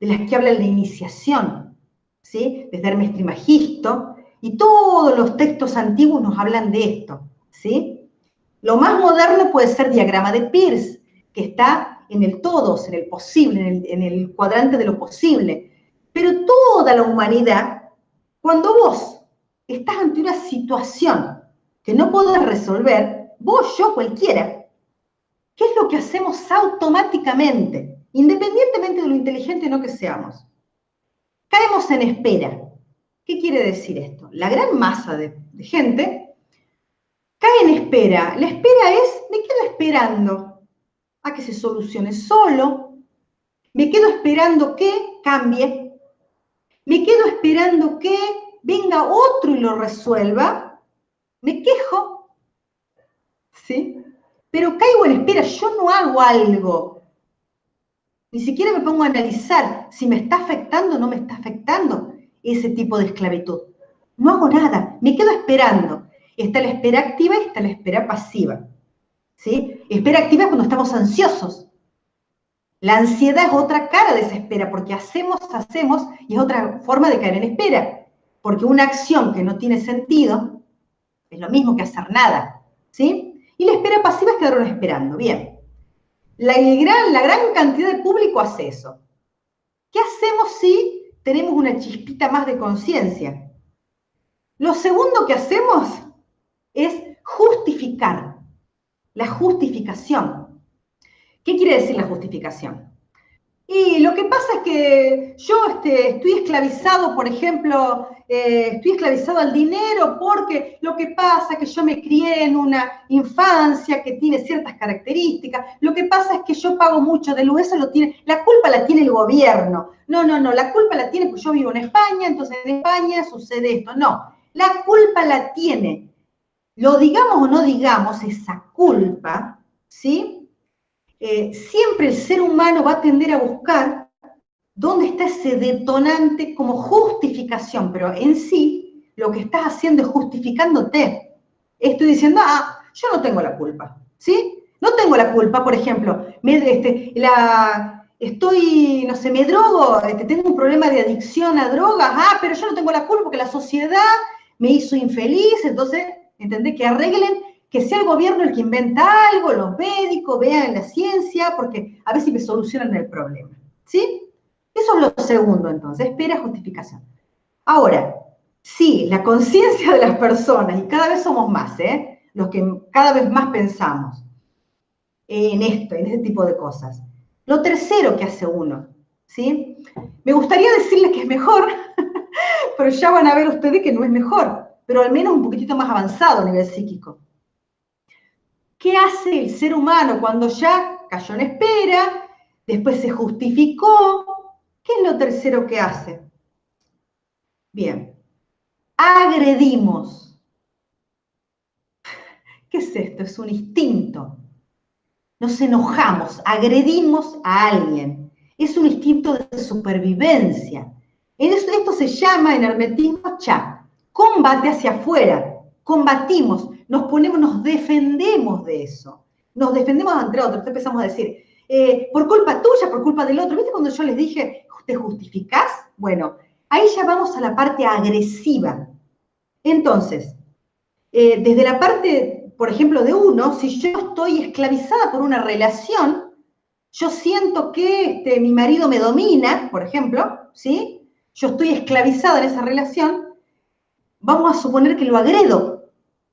de las que habla la iniciación, ¿sí? desde Hermes Trimagisto, y todos los textos antiguos nos hablan de esto. ¿sí? Lo más moderno puede ser diagrama de Peirce, que está en el todos, en el posible, en el, cuadrante de lo posible. Pero toda la humanidad, cuando vos estás ante una situación que no podés resolver, vos, yo, cualquiera, ¿qué es lo que hacemos automáticamente, independientemente de lo inteligente o no que seamos? Caemos en espera. ¿Qué quiere decir esto? La gran masa de, gente cae en espera. La espera es, me quedo esperando a que se solucione solo. Me quedo esperando que cambie. Me quedo esperando que venga otro y lo resuelva. Me quejo. ¿Sí? Pero caigo en espera, yo no hago algo. Ni siquiera me pongo a analizar si me está afectando o no me está afectando ese tipo de esclavitud. No hago nada, me quedo esperando. Está la espera activa y está la espera pasiva. ¿sí? Espera activa cuando estamos ansiosos. La ansiedad es otra cara de esa espera, porque hacemos, hacemos, y es otra forma de caer en espera. Porque una acción que no tiene sentido es lo mismo que hacer nada, ¿sí? Y la espera pasiva es quedarnos esperando, bien. La gran, la gran cantidad de público hace eso. ¿Qué hacemos si tenemos una chispita más de conciencia? Lo segundo que hacemos es justificar la justificación. ¿Qué quiere decir la justificación? Y lo que pasa es que yo este, estoy esclavizado, por ejemplo, eh, estoy esclavizado al dinero porque lo que pasa es que yo me crié en una infancia que tiene ciertas características. Lo que pasa es que yo pago mucho de luz, eso lo tiene, la culpa la tiene el gobierno. No, no, no, la culpa la tiene porque yo vivo en España, entonces en España sucede esto. No, la culpa la tiene. Lo digamos o no digamos, esa culpa, ¿sí? Eh, siempre el ser humano va a tender a buscar dónde está ese detonante como justificación, pero en sí lo que estás haciendo es justificándote. Estoy diciendo, ah, yo no tengo la culpa, ¿sí? No tengo la culpa, por ejemplo, me, este, la, estoy, no sé, me drogo, este, tengo un problema de adicción a drogas, ah, pero yo no tengo la culpa porque la sociedad me hizo infeliz, entonces, ¿entendés? Que arreglen que sea el gobierno el que inventa algo, los médicos, vean la ciencia, porque a ver si me solucionan el problema. ¿Sí? Eso es lo segundo, entonces, espera justificación. Ahora, sí, la conciencia de las personas, y cada vez somos más, ¿eh? los que cada vez más pensamos en esto, en este tipo de cosas. Lo tercero que hace uno, ¿sí? Me gustaría decirles que es mejor, pero ya van a ver ustedes que no es mejor, pero al menos un poquitito más avanzado a nivel psíquico. ¿Qué hace el ser humano cuando ya cayó en espera, después se justificó? ¿Qué es lo tercero que hace? Bien, agredimos. ¿Qué es esto? Es un instinto. Nos enojamos, agredimos a alguien. Es un instinto de supervivencia. Esto se llama en hermetismo cha, combate hacia afuera. Combatimos, nos ponemos, nos defendemos de eso. Nos defendemos entre otros. Empezamos a decir, eh, por culpa tuya, por culpa del otro. ¿Viste cuando yo les dije, ¿te justificás? Bueno, ahí ya vamos a la parte agresiva. Entonces, eh, desde la parte, por ejemplo, de uno, si yo estoy esclavizada por una relación, yo siento que este, mi marido me domina, por ejemplo, ¿sí? Yo estoy esclavizada en esa relación, vamos a suponer que lo agredo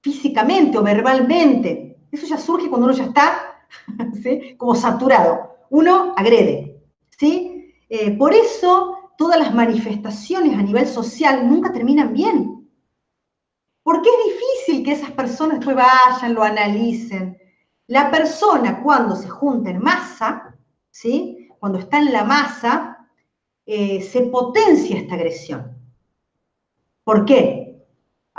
físicamente o verbalmente. Eso ya surge cuando uno ya está como saturado. Uno agrede. ¿sí? Eh, por eso todas las manifestaciones a nivel social nunca terminan bien. Porque es difícil que esas personas después vayan, lo analicen. La persona cuando se junta en masa, ¿sí? cuando está en la masa, eh, se potencia esta agresión. ¿Por qué?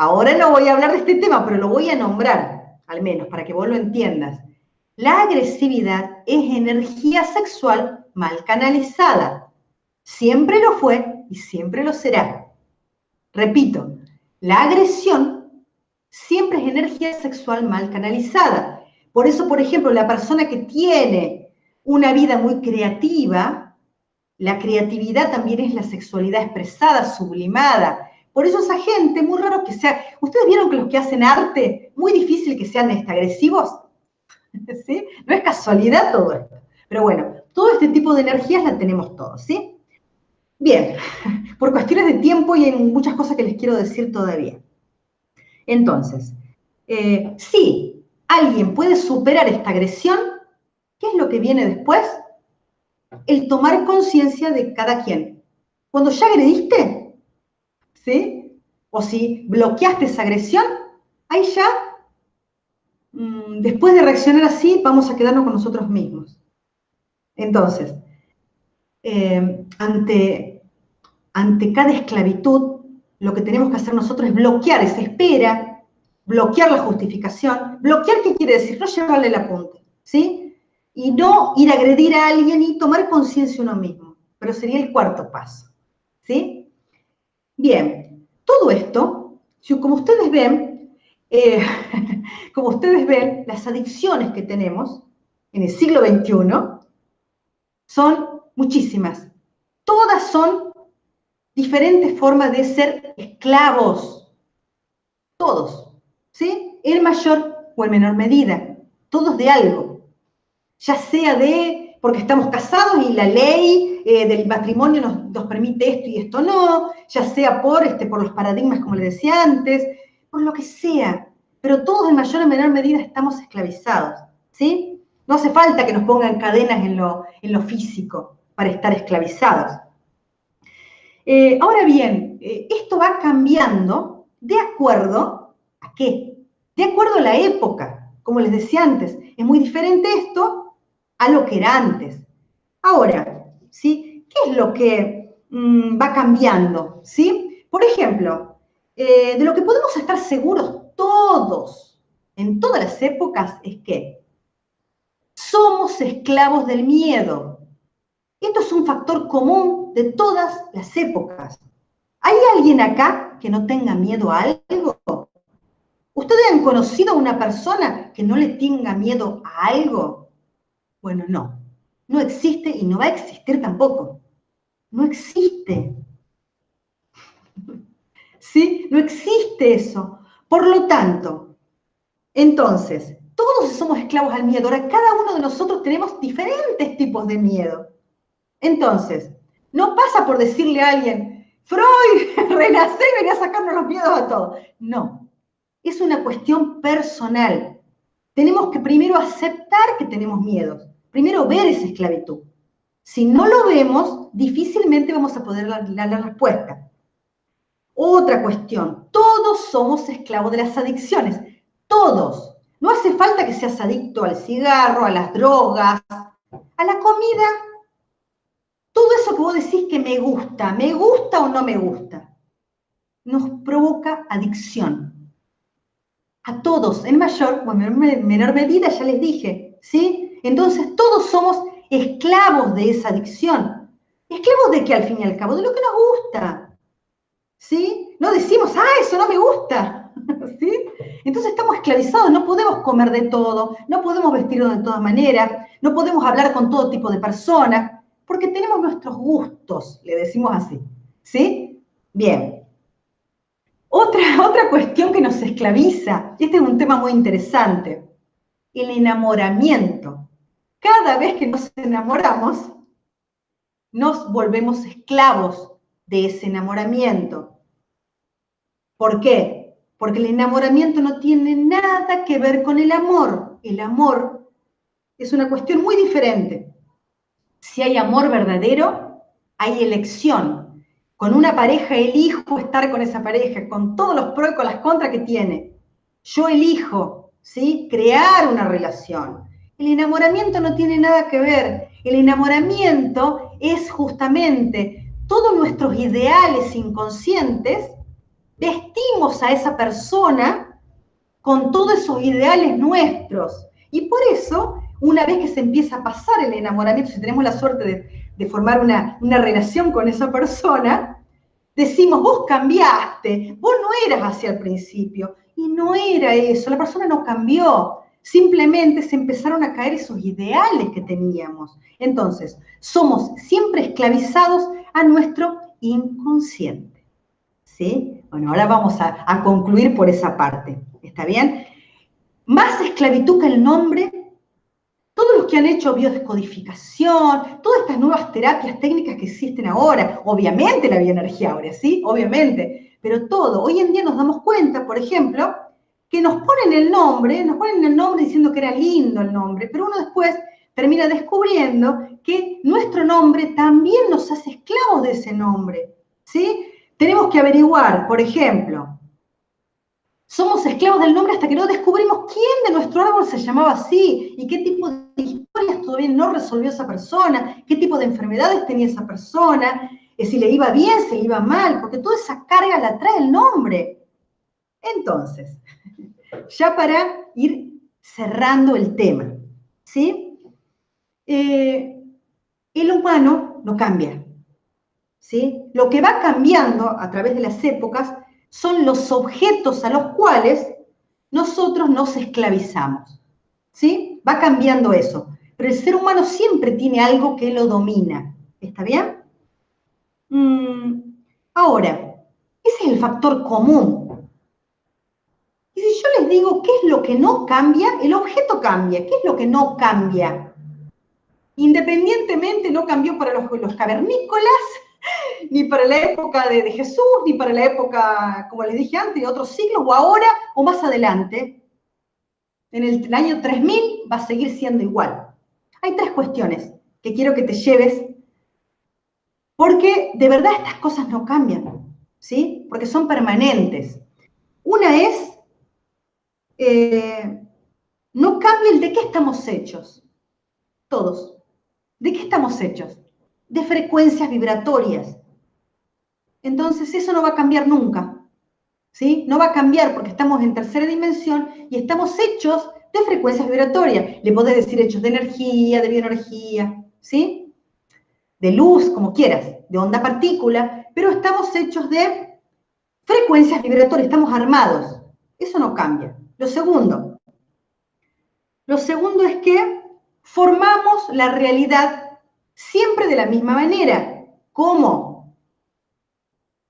Ahora no voy a hablar de este tema, pero lo voy a nombrar, al menos, para que vos lo entiendas. La agresividad es energía sexual mal canalizada. Siempre lo fue y siempre lo será. Repito, la agresión siempre es energía sexual mal canalizada. Por eso, por ejemplo, la persona que tiene una vida muy creativa, la creatividad también es la sexualidad expresada, sublimada, por eso esa gente, muy raro que sea, ustedes vieron que los que hacen arte, muy difícil que sean este, agresivos, ¿sí? No es casualidad todo esto. Pero bueno, todo este tipo de energías la tenemos todos, ¿sí? Bien, por cuestiones de tiempo y hay muchas cosas que les quiero decir todavía. Entonces, eh, si alguien puede superar esta agresión, ¿qué es lo que viene después? El tomar conciencia de cada quien. Cuando ya agrediste, ¿sí? O si bloqueaste esa agresión, ahí ya, mm, después de reaccionar así, vamos a quedarnos con nosotros mismos. Entonces, eh, ante, ante cada esclavitud, lo que tenemos que hacer nosotros es bloquear esa espera, bloquear la justificación. ¿Bloquear qué quiere decir? No llevarle el apunte, ¿sí? Y no ir a agredir a alguien y tomar conciencia uno mismo. Pero sería el cuarto paso, ¿sí? Bien, todo esto, como ustedes ven, eh, como ustedes ven, las adicciones que tenemos en el siglo XXI son muchísimas. Todas son diferentes formas de ser esclavos. Todos, ¿sí? En mayor o en menor medida. Todos de algo. Ya sea de, porque estamos casados y la ley eh, del matrimonio nos, permite esto y esto no, ya sea por, este, por los paradigmas, como le decía antes, por lo que sea, pero todos en mayor o menor medida estamos esclavizados, ¿sí? No hace falta que nos pongan cadenas en lo, en lo físico para estar esclavizados. Eh, ahora bien, eh, esto va cambiando de acuerdo a qué? De acuerdo a la época. Como les decía antes, es muy diferente esto a lo que era antes. Ahora, ¿sí? ¿Qué es lo que mm, va cambiando? ¿Sí? Por ejemplo, eh, de lo que podemos estar seguros todos, en todas las épocas, es que somos esclavos del miedo. Esto es un factor común de todas las épocas. ¿Hay alguien acá que no tenga miedo a algo? ¿Ustedes han conocido a una persona que no le tenga miedo a algo? Bueno, no. No existe y no va a existir tampoco. No existe. ¿Sí? No existe eso. Por lo tanto, entonces, todos somos esclavos al miedo. Ahora, cada uno de nosotros tenemos diferentes tipos de miedo. Entonces, no pasa por decirle a alguien, Freud, renace y venía a sacarnos los miedos a todos. No, es una cuestión personal. Tenemos que primero aceptar que tenemos miedos. Primero ver esa esclavitud. Si no lo vemos, difícilmente vamos a poder dar la, respuesta. Otra cuestión, todos somos esclavos de las adicciones, todos. No hace falta que seas adicto al cigarro, a las drogas, a la comida. Todo eso que vos decís que me gusta, me gusta o no me gusta, nos provoca adicción. A todos, en mayor o en menor medida, ya les dije, ¿sí? Entonces todos somos esclavos de esa adicción. ¿Esclavos de qué al fin y al cabo? De lo que nos gusta. ¿Sí? No decimos, ah, eso no me gusta. ¿Sí? Entonces estamos esclavizados, no podemos comer de todo, no podemos vestirnos de todas maneras, no podemos hablar con todo tipo de personas, porque tenemos nuestros gustos, le decimos así. ¿Sí? Bien. Otra, otra cuestión que nos esclaviza, este es un tema muy interesante, el enamoramiento. Cada vez que nos enamoramos, nos volvemos esclavos de ese enamoramiento. ¿Por qué? Porque el enamoramiento no tiene nada que ver con el amor. El amor es una cuestión muy diferente. Si hay amor verdadero, hay elección. Con una pareja elijo estar con esa pareja, con todos los pros y con las contras que tiene. Yo elijo, ¿sí? Crear una relación. El enamoramiento no tiene nada que ver. El enamoramiento es justamente todos nuestros ideales inconscientes, vestimos a esa persona con todos esos ideales nuestros. Y por eso, una vez que se empieza a pasar el enamoramiento, si tenemos la suerte de, formar una, una relación con esa persona, decimos, vos cambiaste, vos no eras así al principio. Y no era eso, la persona no cambió. Simplemente se empezaron a caer esos ideales que teníamos. Entonces, somos siempre esclavizados a nuestro inconsciente. ¿Sí? Bueno, ahora vamos a, a concluir por esa parte. ¿Está bien? Más esclavitud que el nombre todos los que han hecho biodescodificación, todas estas nuevas terapias técnicas que existen ahora, obviamente la bioenergía ahora, ¿sí? Obviamente, pero todo, hoy en día nos damos cuenta, por ejemplo, que nos ponen el nombre, nos ponen el nombre diciendo que era lindo el nombre, pero uno después termina descubriendo que nuestro nombre también nos hace esclavos de ese nombre, ¿sí? Tenemos que averiguar, por ejemplo, somos esclavos del nombre hasta que no descubrimos quién de nuestro árbol se llamaba así y qué tipo de historias todavía no resolvió esa persona, qué tipo de enfermedades tenía esa persona, eh, si le iba bien, si le iba mal, porque toda esa carga la trae el nombre. Entonces, ya para ir cerrando el tema, ¿sí? Eh, el humano no cambia, ¿sí? Lo que va cambiando a través de las épocas son los objetos a los cuales nosotros nos esclavizamos, ¿sí? Va cambiando eso, pero el ser humano siempre tiene algo que lo domina, ¿está bien? Mm, ahora, ese es el factor común digo qué es lo que no cambia, el objeto cambia. ¿Qué es lo que no cambia? Independientemente no cambió para los, cavernícolas, ni para la época de, Jesús, ni para la época, como les dije antes, de otros siglos, o ahora o más adelante. En el, el año 3000 va a seguir siendo igual. Hay tres cuestiones que quiero que te lleves Porque de verdad estas cosas no cambian, ¿sí? Porque son permanentes. Una es, eh, no cambia el de qué estamos hechos. Todos. ¿De qué estamos hechos? De frecuencias vibratorias. Entonces eso no va a cambiar nunca. ¿Sí? No va a cambiar porque estamos en tercera dimensión y estamos hechos de frecuencias vibratorias. Le podés decir hechos de energía, de bioenergía, ¿sí? De luz, como quieras, de onda partícula, pero estamos hechos de frecuencias vibratorias, estamos armados. Eso no cambia. Lo segundo, lo segundo es que formamos la realidad siempre de la misma manera. ¿Cómo?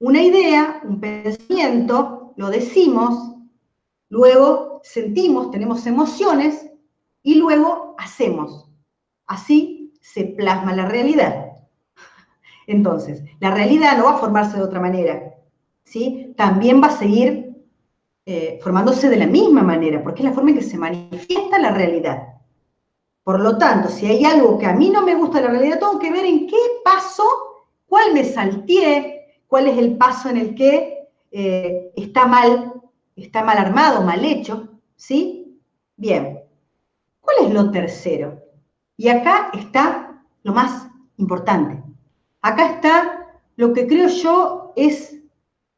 Una idea, un pensamiento, lo decimos, luego sentimos, tenemos emociones y luego hacemos. Así se plasma la realidad. Entonces, la realidad no va a formarse de otra manera, ¿sí? También va a seguir eh, formándose de la misma manera, porque es la forma en que se manifiesta la realidad. Por lo tanto, si hay algo que a mí no me gusta de la realidad, tengo que ver en qué paso, cuál me salteé, cuál es el paso en el que eh, está mal, está mal armado, mal hecho, ¿sí? Bien. ¿Cuál es lo tercero? Y acá está lo más importante. Acá está lo que creo yo es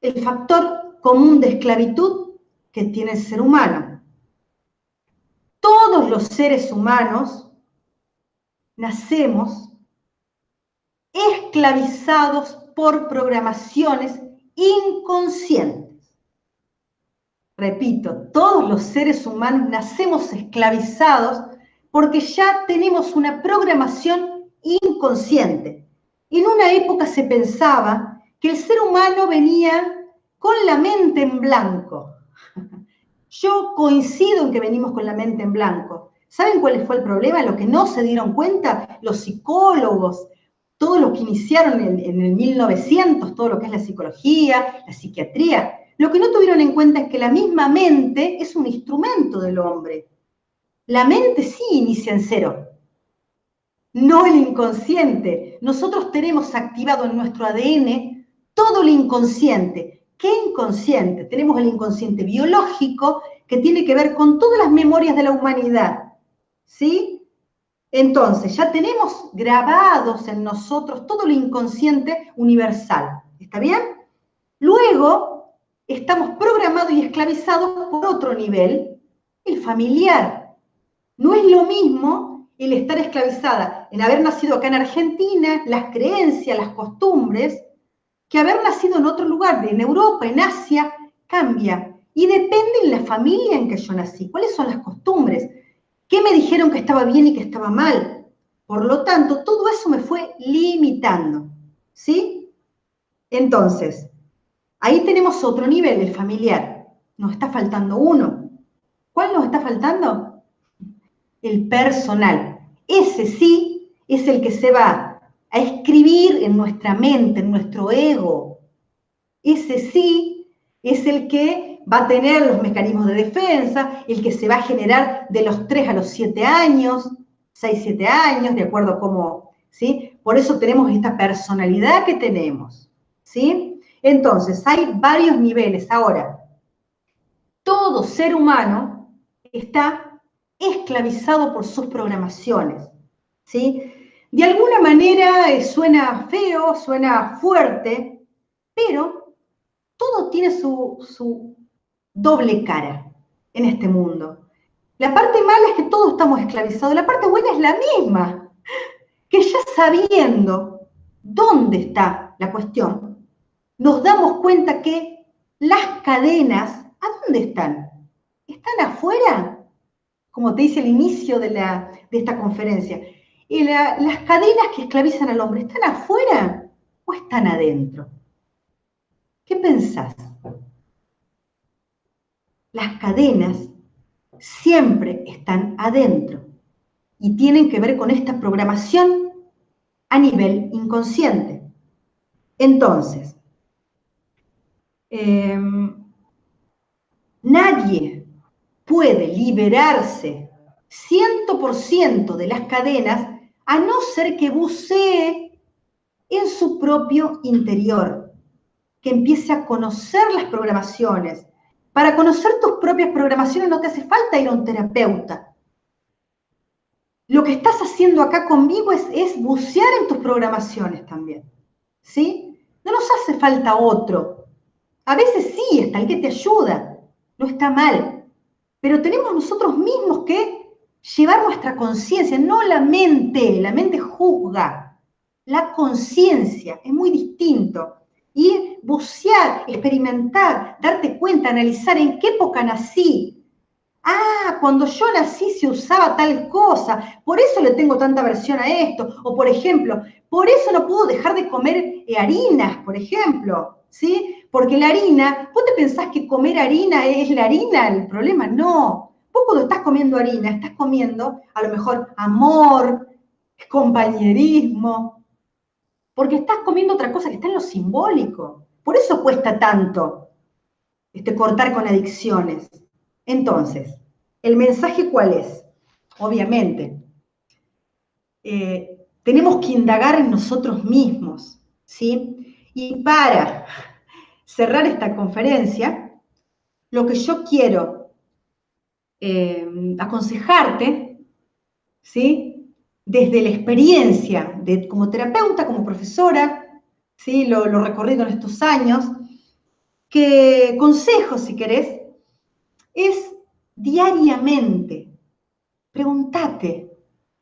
el factor común de esclavitud que tiene el ser humano. Todos los seres humanos nacemos esclavizados por programaciones inconscientes. Repito, todos los seres humanos nacemos esclavizados porque ya tenemos una programación inconsciente. En una época se pensaba que el ser humano venía con la mente en blanco. Yo coincido en que venimos con la mente en blanco. ¿Saben cuál fue el problema? Lo que no se dieron cuenta los psicólogos, todos los que iniciaron en, en, el 1900, todo lo que es la psicología, la psiquiatría, lo que no tuvieron en cuenta es que la misma mente es un instrumento del hombre. La mente sí inicia en cero, no el inconsciente. Nosotros tenemos activado en nuestro ADN todo el inconsciente. ¿Qué inconsciente? Tenemos el inconsciente biológico que tiene que ver con todas las memorias de la humanidad. ¿Sí? Entonces, ya tenemos grabados en nosotros todo el inconsciente universal. ¿Está bien? Luego, estamos programados y esclavizados por otro nivel, el familiar. No es lo mismo el estar esclavizada en haber nacido acá en Argentina, las creencias, las costumbres, que haber nacido en otro lugar, en Europa, en Asia, cambia. Y depende en la familia en que yo nací, cuáles son las costumbres, qué me dijeron que estaba bien y que estaba mal. Por lo tanto, todo eso me fue limitando. ¿Sí? Entonces, ahí tenemos otro nivel, el familiar. Nos está faltando uno. ¿Cuál nos está faltando? El personal. Ese sí es el que se va a escribir en nuestra mente, en nuestro ego. Ese sí es el que va a tener los mecanismos de defensa, el que se va a generar de los 3 a los 7 años, 6, 7 años, de acuerdo a cómo, ¿sí? Por eso tenemos esta personalidad que tenemos, ¿sí? Entonces, hay varios niveles. Ahora, todo ser humano está esclavizado por sus programaciones, ¿sí? De alguna manera eh, suena feo, suena fuerte, pero todo tiene su, doble cara en este mundo. La parte mala es que todos estamos esclavizados, la parte buena es la misma, que ya sabiendo dónde está la cuestión, nos damos cuenta que las cadenas, ¿a dónde están? ¿Están afuera? Como te dice el inicio de, de esta conferencia, ¿Y las cadenas que esclavizan al hombre están afuera o están adentro? ¿Qué pensás? Las cadenas siempre están adentro y tienen que ver con esta programación a nivel inconsciente. Entonces, em, nadie puede liberarse 100% de las cadenas a no ser que bucee en su propio interior, que empiece a conocer las programaciones. Para conocer tus propias programaciones no te hace falta ir a un terapeuta. Lo que estás haciendo acá conmigo es, bucear en tus programaciones también. ¿Sí? No nos hace falta otro. A veces sí, está el que te ayuda, no está mal. Pero tenemos nosotros mismos que llevar nuestra conciencia, no la mente, la mente juzga, la conciencia es muy distinto. Y bucear, experimentar, darte cuenta, analizar en qué época nací. Ah, cuando yo nací se usaba tal cosa, por eso le tengo tanta aversión a esto. O por ejemplo, por eso no puedo dejar de comer eh, harinas, por ejemplo. ¿Sí? Porque la harina, ¿vos te pensás que comer harina es la harina el problema? No. Vos cuando estás comiendo harina, estás comiendo a lo mejor amor, compañerismo, porque estás comiendo otra cosa que está en lo simbólico. Por eso cuesta tanto este, cortar con adicciones. Entonces, ¿el mensaje cuál es? Obviamente, eh, tenemos que indagar en nosotros mismos, ¿sí? Y para cerrar esta conferencia, lo que yo quiero eh, aconsejarte, ¿sí? desde la experiencia de, como terapeuta, como profesora, ¿sí? lo, lo recorrido en estos años, que consejo, si querés, es diariamente, pregúntate,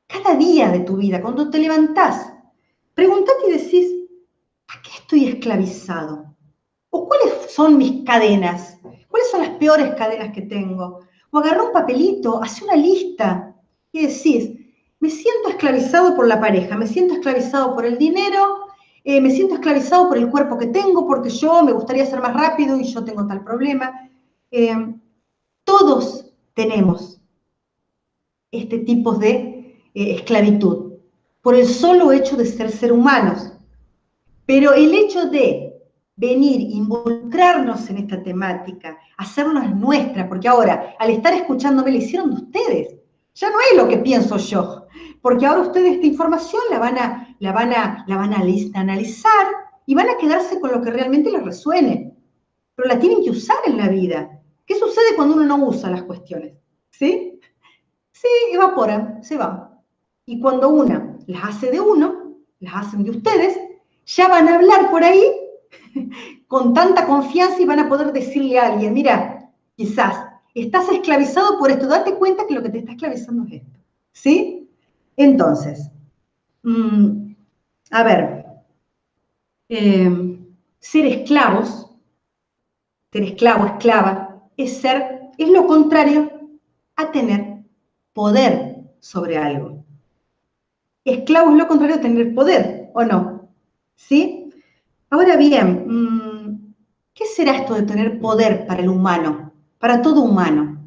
cada día de tu vida, cuando te levantás, pregúntate y decís, ¿a qué estoy esclavizado? ¿O cuáles son mis cadenas? ¿Cuáles son las peores cadenas que tengo? O agarra un papelito, hace una lista y decís, me siento esclavizado por la pareja, me siento esclavizado por el dinero, eh, me siento esclavizado por el cuerpo que tengo, porque yo me gustaría ser más rápido y yo tengo tal problema. Eh, todos tenemos este tipo de eh, esclavitud, por el solo hecho de ser ser humanos. Pero el hecho de venir, involucrarnos en esta temática, hacernos nuestra, porque ahora, al estar escuchándome, le hicieron de ustedes. Ya no es lo que pienso yo, porque ahora ustedes esta información la van a, la van a, la van a analizar y van a quedarse con lo que realmente les resuene. Pero la tienen que usar en la vida. ¿Qué sucede cuando uno no usa las cuestiones? ¿Sí? Sí, evaporan, se van. Y cuando una las hace de uno, las hacen de ustedes, ya van a hablar por ahí con tanta confianza y van a poder decirle a alguien, mira, quizás Estás esclavizado por esto. Date cuenta que lo que te está esclavizando es esto. ¿Sí? Entonces, mm, a ver, em, ser esclavos, ser esclavo, esclava, es ser, es lo contrario a tener poder sobre algo. Esclavo es lo contrario a tener poder, ¿o no? ¿Sí? Ahora bien, mm, ¿qué será esto de tener poder para el humano? para todo humano.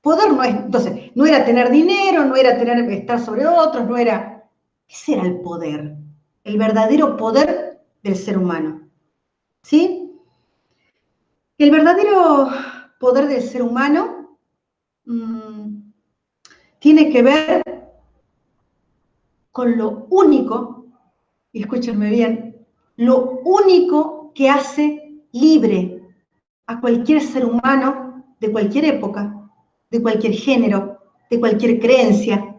Poder no es, entonces, no era tener dinero, no era tener, estar sobre otros, no era... ¿Qué será el poder? El verdadero poder del ser humano. ¿Sí? El verdadero poder del ser humano mm, tiene que ver con lo único, y escúchenme bien, lo único que hace libre a cualquier ser humano de cualquier época, de cualquier género, de cualquier creencia,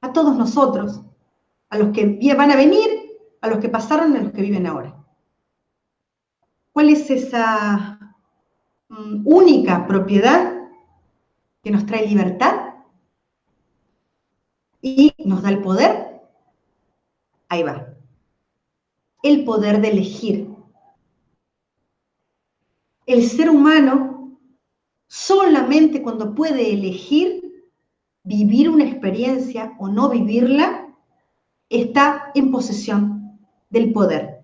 a todos nosotros, a los que van a venir, a los que pasaron a los que viven ahora. ¿Cuál es esa mm, única propiedad que nos trae libertad y nos da el poder? Ahí va. El poder de elegir. El ser humano solamente cuando puede elegir vivir una experiencia o no vivirla, está en posesión del poder.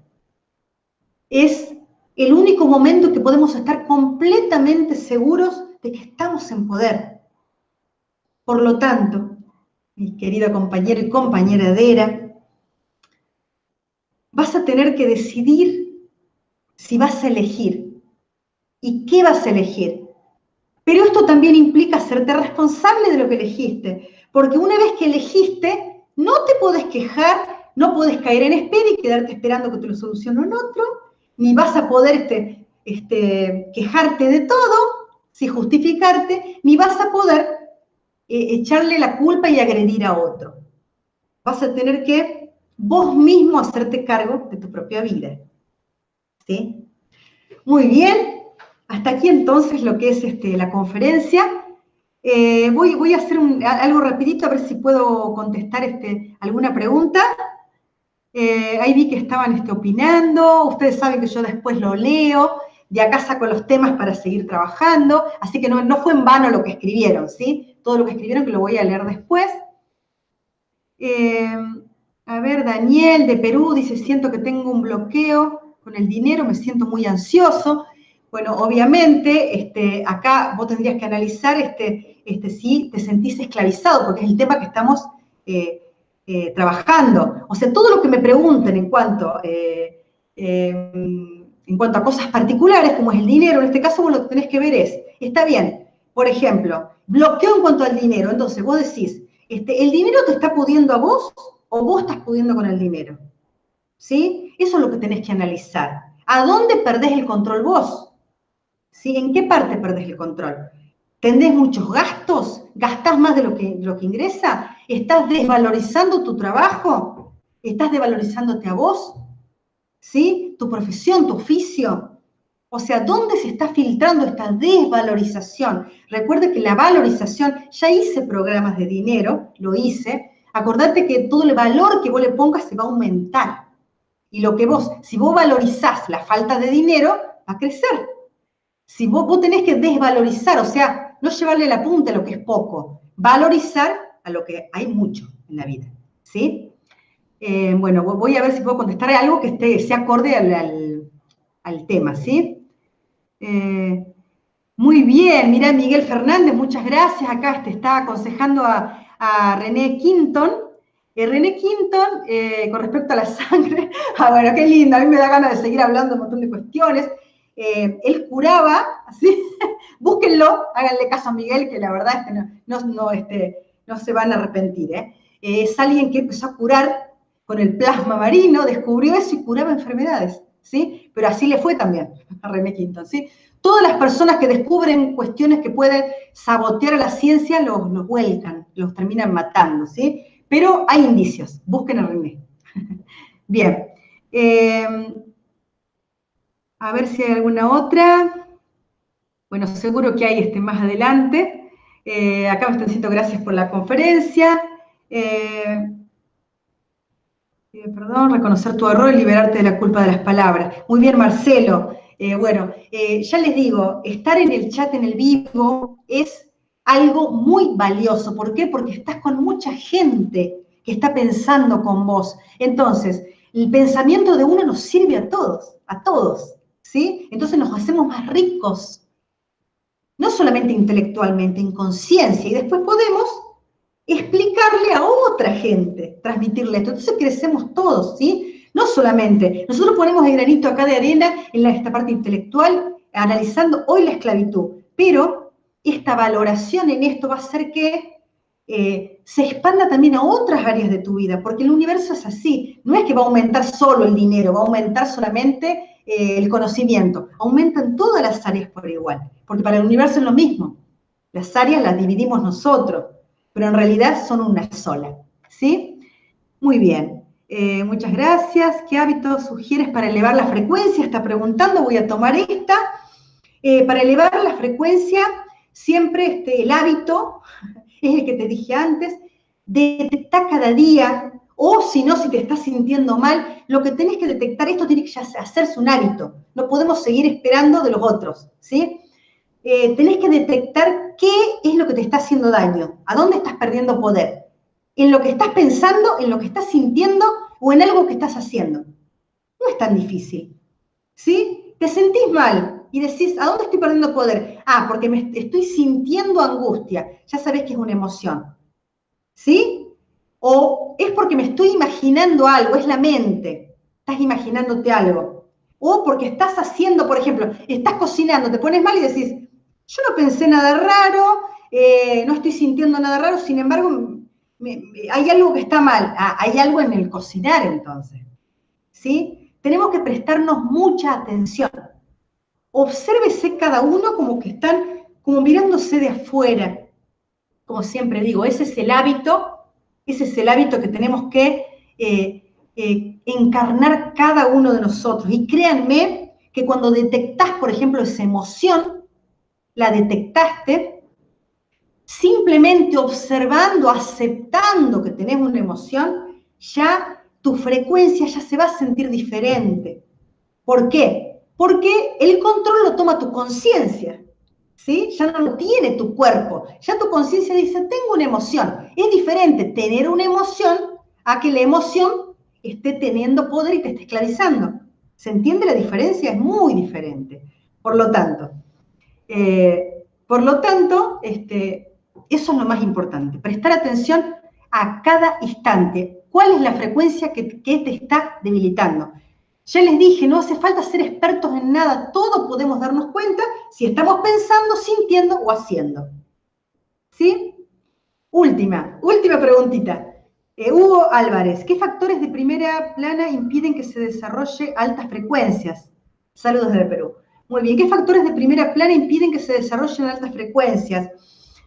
Es el único momento que podemos estar completamente seguros de que estamos en poder. Por lo tanto, mi querida compañero y compañera Dera, vas a tener que decidir si vas a elegir y qué vas a elegir. Pero esto también implica hacerte responsable de lo que elegiste, porque una vez que elegiste, no te puedes quejar no puedes caer en espera y quedarte esperando que te lo solucione un otro, ni vas a poder este, este, quejarte de todo, si justificarte, ni vas a poder eh, echarle la culpa y agredir a otro. Vas a tener que vos mismo hacerte cargo de tu propia vida. ¿Sí? Muy bien, hasta aquí entonces lo que es este, la conferencia. Eh, voy, voy, a hacer algo rapidito a ver si puedo contestar este, alguna pregunta. Eh, ahí vi que estaban este, opinando, ustedes saben que yo después lo leo, de acá saco los temas para seguir trabajando, así que no, fue en vano lo que escribieron, ¿sí? Todo lo que escribieron que lo voy a leer después. Eh, a ver, Daniel de Perú dice, siento que tengo un bloqueo con el dinero, me siento muy ansioso. Bueno, obviamente, este, acá vos tendrías que analizar este, este, si te sentís esclavizado, porque es el tema que estamos eh, eh, trabajando. O sea, todo lo que me pregunten en cuanto, eh, en cuanto a cosas particulares, como es el dinero, en este caso vos lo que tenés que ver es, está bien, por ejemplo, bloqueo en cuanto al dinero. Entonces, vos decís, este, ¿el dinero te está pudiendo a vos o vos estás pudiendo con el dinero? ¿Sí? Eso es lo que tenés que analizar. ¿A dónde perdés el control vos? ¿sí? ¿En qué parte perdés el control? ¿Tendés muchos gastos? ¿Gastás más de lo que, lo que ingresa? ¿Estás desvalorizando tu trabajo? ¿Estás desvalorizándote a vos? ¿Sí? ¿Tu profesión, tu oficio? O sea, ¿dónde se está filtrando esta desvalorización? Recuerde que la valorización, ya hice programas de dinero, lo hice. Acordate que todo el valor que vos le pongas se va a aumentar. Y lo que vos, si vos valorizás la falta de dinero, va a crecer. Si vos, tenés que desvalorizar, o sea, no llevarle la punta a lo que es poco, valorizar a lo que hay mucho en la vida, ¿sí? Eh, bueno, voy a ver si puedo contestar algo que esté, acorde al, tema, ¿sí? Eh, muy bien, mira Miguel Fernández, muchas gracias. Acá te está aconsejando a, René Quinton. Eh, René Quinton, con respecto a la sangre, ah, bueno, qué lindo, a mí me da ganas de seguir hablando un montón de cuestiones. Eh, él curaba, ¿sí? búsquenlo, háganle caso a Miguel, que la verdad es que no, no, este, no se van a arrepentir. ¿eh? ¿eh? es alguien que empezó a curar con el plasma marino, descubrió eso y curaba enfermedades, ¿sí? Pero así le fue también a René Quinton, ¿sí? Todas las personas que descubren cuestiones que pueden sabotear a la ciencia los, los vuelcan, los terminan matando, ¿sí? Pero hay indicios, busquen a René. Bien. Eh, a ver si hay alguna otra. Bueno, seguro que hay este más adelante. Eh, acá me están diciendo gracias por la conferencia. Eh, eh, perdón, reconocer tu error y liberarte de la culpa de las palabras. Muy bien, Marcelo. bueno, ya les digo, estar en el chat en el vivo es algo muy valioso. ¿Por qué? Porque estás con mucha gente que está pensando con vos. Entonces, el pensamiento de uno nos sirve a todos, a todos. ¿sí? Entonces nos hacemos más ricos, no solamente intelectualmente, en conciencia, y después podemos explicarle a otra gente, transmitirle esto. Entonces crecemos todos, ¿sí? No solamente, nosotros ponemos el granito acá de arena en esta parte intelectual, analizando hoy la esclavitud, pero esta valoración en esto va a hacer que eh, se expanda también a otras áreas de tu vida, porque el universo es así, no es que va a aumentar solo el dinero, va a aumentar solamente eh, el conocimiento, aumentan todas las áreas por igual, porque para el universo es lo mismo. Las áreas las dividimos nosotros, pero en realidad son una sola. ¿Sí? Muy bien. Eh, muchas gracias. ¿Qué hábitos sugieres para elevar la frecuencia? Está preguntando, voy a tomar esta. Para elevar la frecuencia, siempre este, el hábito, es el que te dije antes, detectar cada día o si no, si te estás sintiendo mal, lo que tenés que detectar, esto tiene que hacerse un hábito. No podemos seguir esperando de los otros, ¿sí? Eh, tenés que detectar qué es lo que te está haciendo daño, a dónde estás perdiendo poder, en lo que estás pensando, en lo que estás sintiendo o en algo que estás haciendo. No es tan difícil, ¿sí? Te sentís mal y decís, ¿a dónde estoy perdiendo poder? Ah, porque me estoy sintiendo angustia. Ya sabés que es una emoción, ¿sí? O es porque me estoy imaginando algo, es la mente, estás imaginándote algo. O porque estás haciendo, por ejemplo, estás cocinando, te pones mal y decís, yo no pensé nada raro, eh, no estoy sintiendo nada raro, sin embargo, hay algo que está mal, ah, hay algo en el cocinar entonces, ¿sí? Tenemos que prestarnos mucha atención. Obsérvese cada uno como que están, como mirándose de afuera. Como siempre digo, ese es el hábito, ese es el hábito que tenemos que eh, eh, encarnar cada uno de nosotros. Y créanme que cuando detectás, por ejemplo, esa emoción, la detectaste, simplemente observando, aceptando que tenés una emoción, ya tu frecuencia ya se va a sentir diferente. ¿Por qué? Porque el control lo toma tu conciencia, ¿sí? Ya no lo tiene tu cuerpo, ya tu conciencia dice, tengo una emoción. Es diferente tener una emoción a que la emoción esté teniendo poder y te esté esclavizando. ¿Se entiende la diferencia? Es muy diferente. Por lo tanto, eh, por lo tanto, este, eso es lo más importante, prestar atención a cada instante. ¿Cuál es la frecuencia que, te está debilitando? Ya les dije, no hace falta ser expertos en nada, todo podemos darnos cuenta si estamos pensando, sintiendo o haciendo. ¿Sí? Última, última preguntita. Eh, Hugo Álvarez, ¿qué factores de primera plana impiden que se desarrolle altas frecuencias? Saludos desde Perú. Muy bien, ¿qué factores de primera plana impiden que se desarrollen altas frecuencias?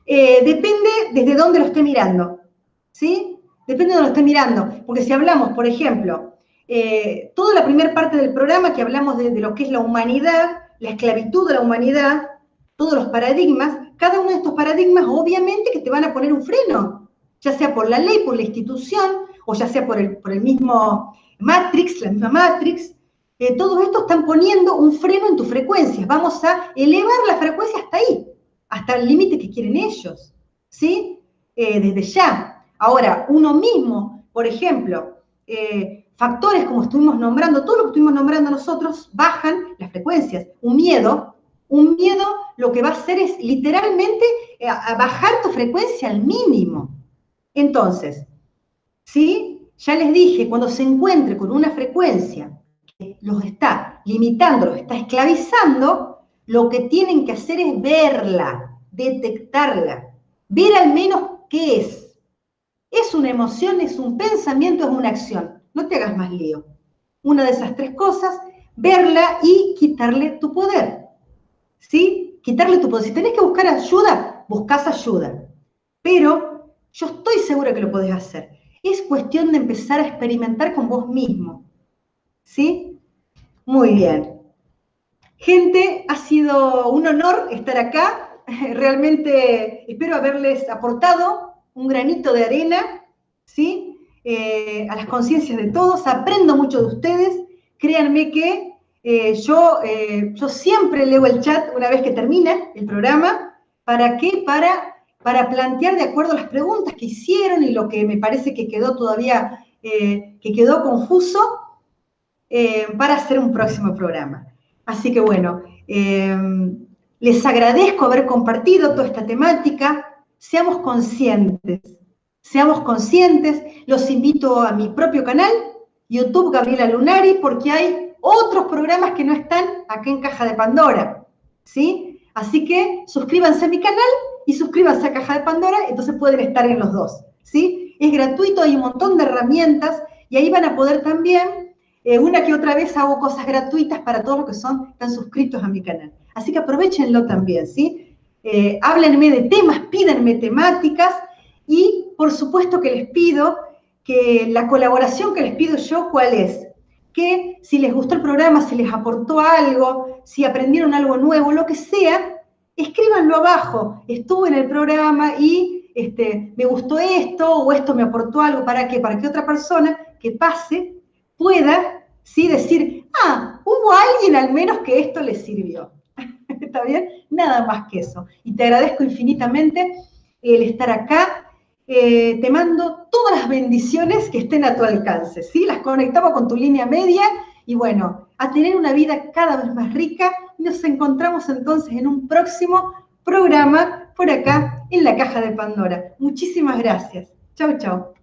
Eh, depende desde dónde lo esté mirando, ¿sí? Depende de dónde lo esté mirando, porque si hablamos, por ejemplo, eh, toda la primera parte del programa que hablamos de, lo que es la humanidad, la esclavitud de la humanidad, todos los paradigmas, cada uno de estos paradigmas obviamente que te van a poner un freno, ya sea por la ley, por la institución, o ya sea por el, por el mismo Matrix, la misma Matrix, eh, todos estos están poniendo un freno en tus frecuencias. Vamos a elevar la frecuencia hasta ahí hasta el límite que quieren ellos, ¿sí? Eh, desde ya. Ahora, uno mismo, por ejemplo, factores como estuvimos nombrando, todo lo que estuvimos nombrando nosotros, bajan las frecuencias. Un miedo, un miedo lo que va a hacer es literalmente eh, bajar tu frecuencia al mínimo. Entonces, ¿sí? Ya les dije, cuando se encuentre con una frecuencia que los está limitando, los está esclavizando, lo que tienen que hacer es verla, detectarla, ver al menos qué es. ¿Es una emoción, es un pensamiento, es una acción? No te hagas más lío. Una de esas tres cosas, verla y quitarle tu poder. ¿Sí? Quitarle tu poder. Si tenés que buscar ayuda, buscas ayuda. Pero yo estoy segura que lo podés hacer. Es cuestión de empezar a experimentar con vos mismo. ¿Sí? Muy bien. Gente, ha sido un honor estar acá. Realmente espero haberles aportado un granito de arena, ¿sí? Eh, a las conciencias de todos. Aprendo mucho de ustedes. Créanme que eh, yo, eh, yo siempre leo el chat una vez que termina el programa. ¿Para qué? Para, para plantear de acuerdo a las preguntas que hicieron y lo que me parece que quedó todavía, que quedó confuso, para hacer un próximo programa. Así que bueno, les agradezco haber compartido toda esta temática. Seamos conscientes, seamos conscientes. Los invito a mi propio canal, YouTube Gabriela Lunari, porque hay otros programas que no están acá en Caja de Pandora. ¿Sí? Así que suscríbanse a mi canal y suscríbanse a Caja de Pandora, entonces pueden estar en los dos. ¿Sí? Es gratuito, hay un montón de herramientas y ahí van a poder también eh, una que otra vez hago cosas gratuitas para todos los que son, están suscritos a mi canal. Así que aprovechenlo también, ¿sí? Eh, háblenme de temas, pídenme temáticas y por supuesto que les pido que la colaboración que les pido yo, ¿cuál es? Que si les gustó el programa, si les aportó algo, si aprendieron algo nuevo, lo que sea, escríbanlo abajo. Estuve en el programa y este, me gustó esto o esto me aportó algo. ¿Para qué? Para que otra persona que pase pueda ¿sí? Decir, ah, hubo alguien al menos que esto le sirvió. ¿Está bien? Nada más que eso. Y te agradezco infinitamente el estar acá. Eh, te mando todas las bendiciones que estén a tu alcance, ¿sí? Las conectamos con tu línea media y bueno, a tener una vida cada vez más rica. Nos encontramos entonces en un próximo programa por acá en la caja de Pandora. Muchísimas gracias. Chau, chau.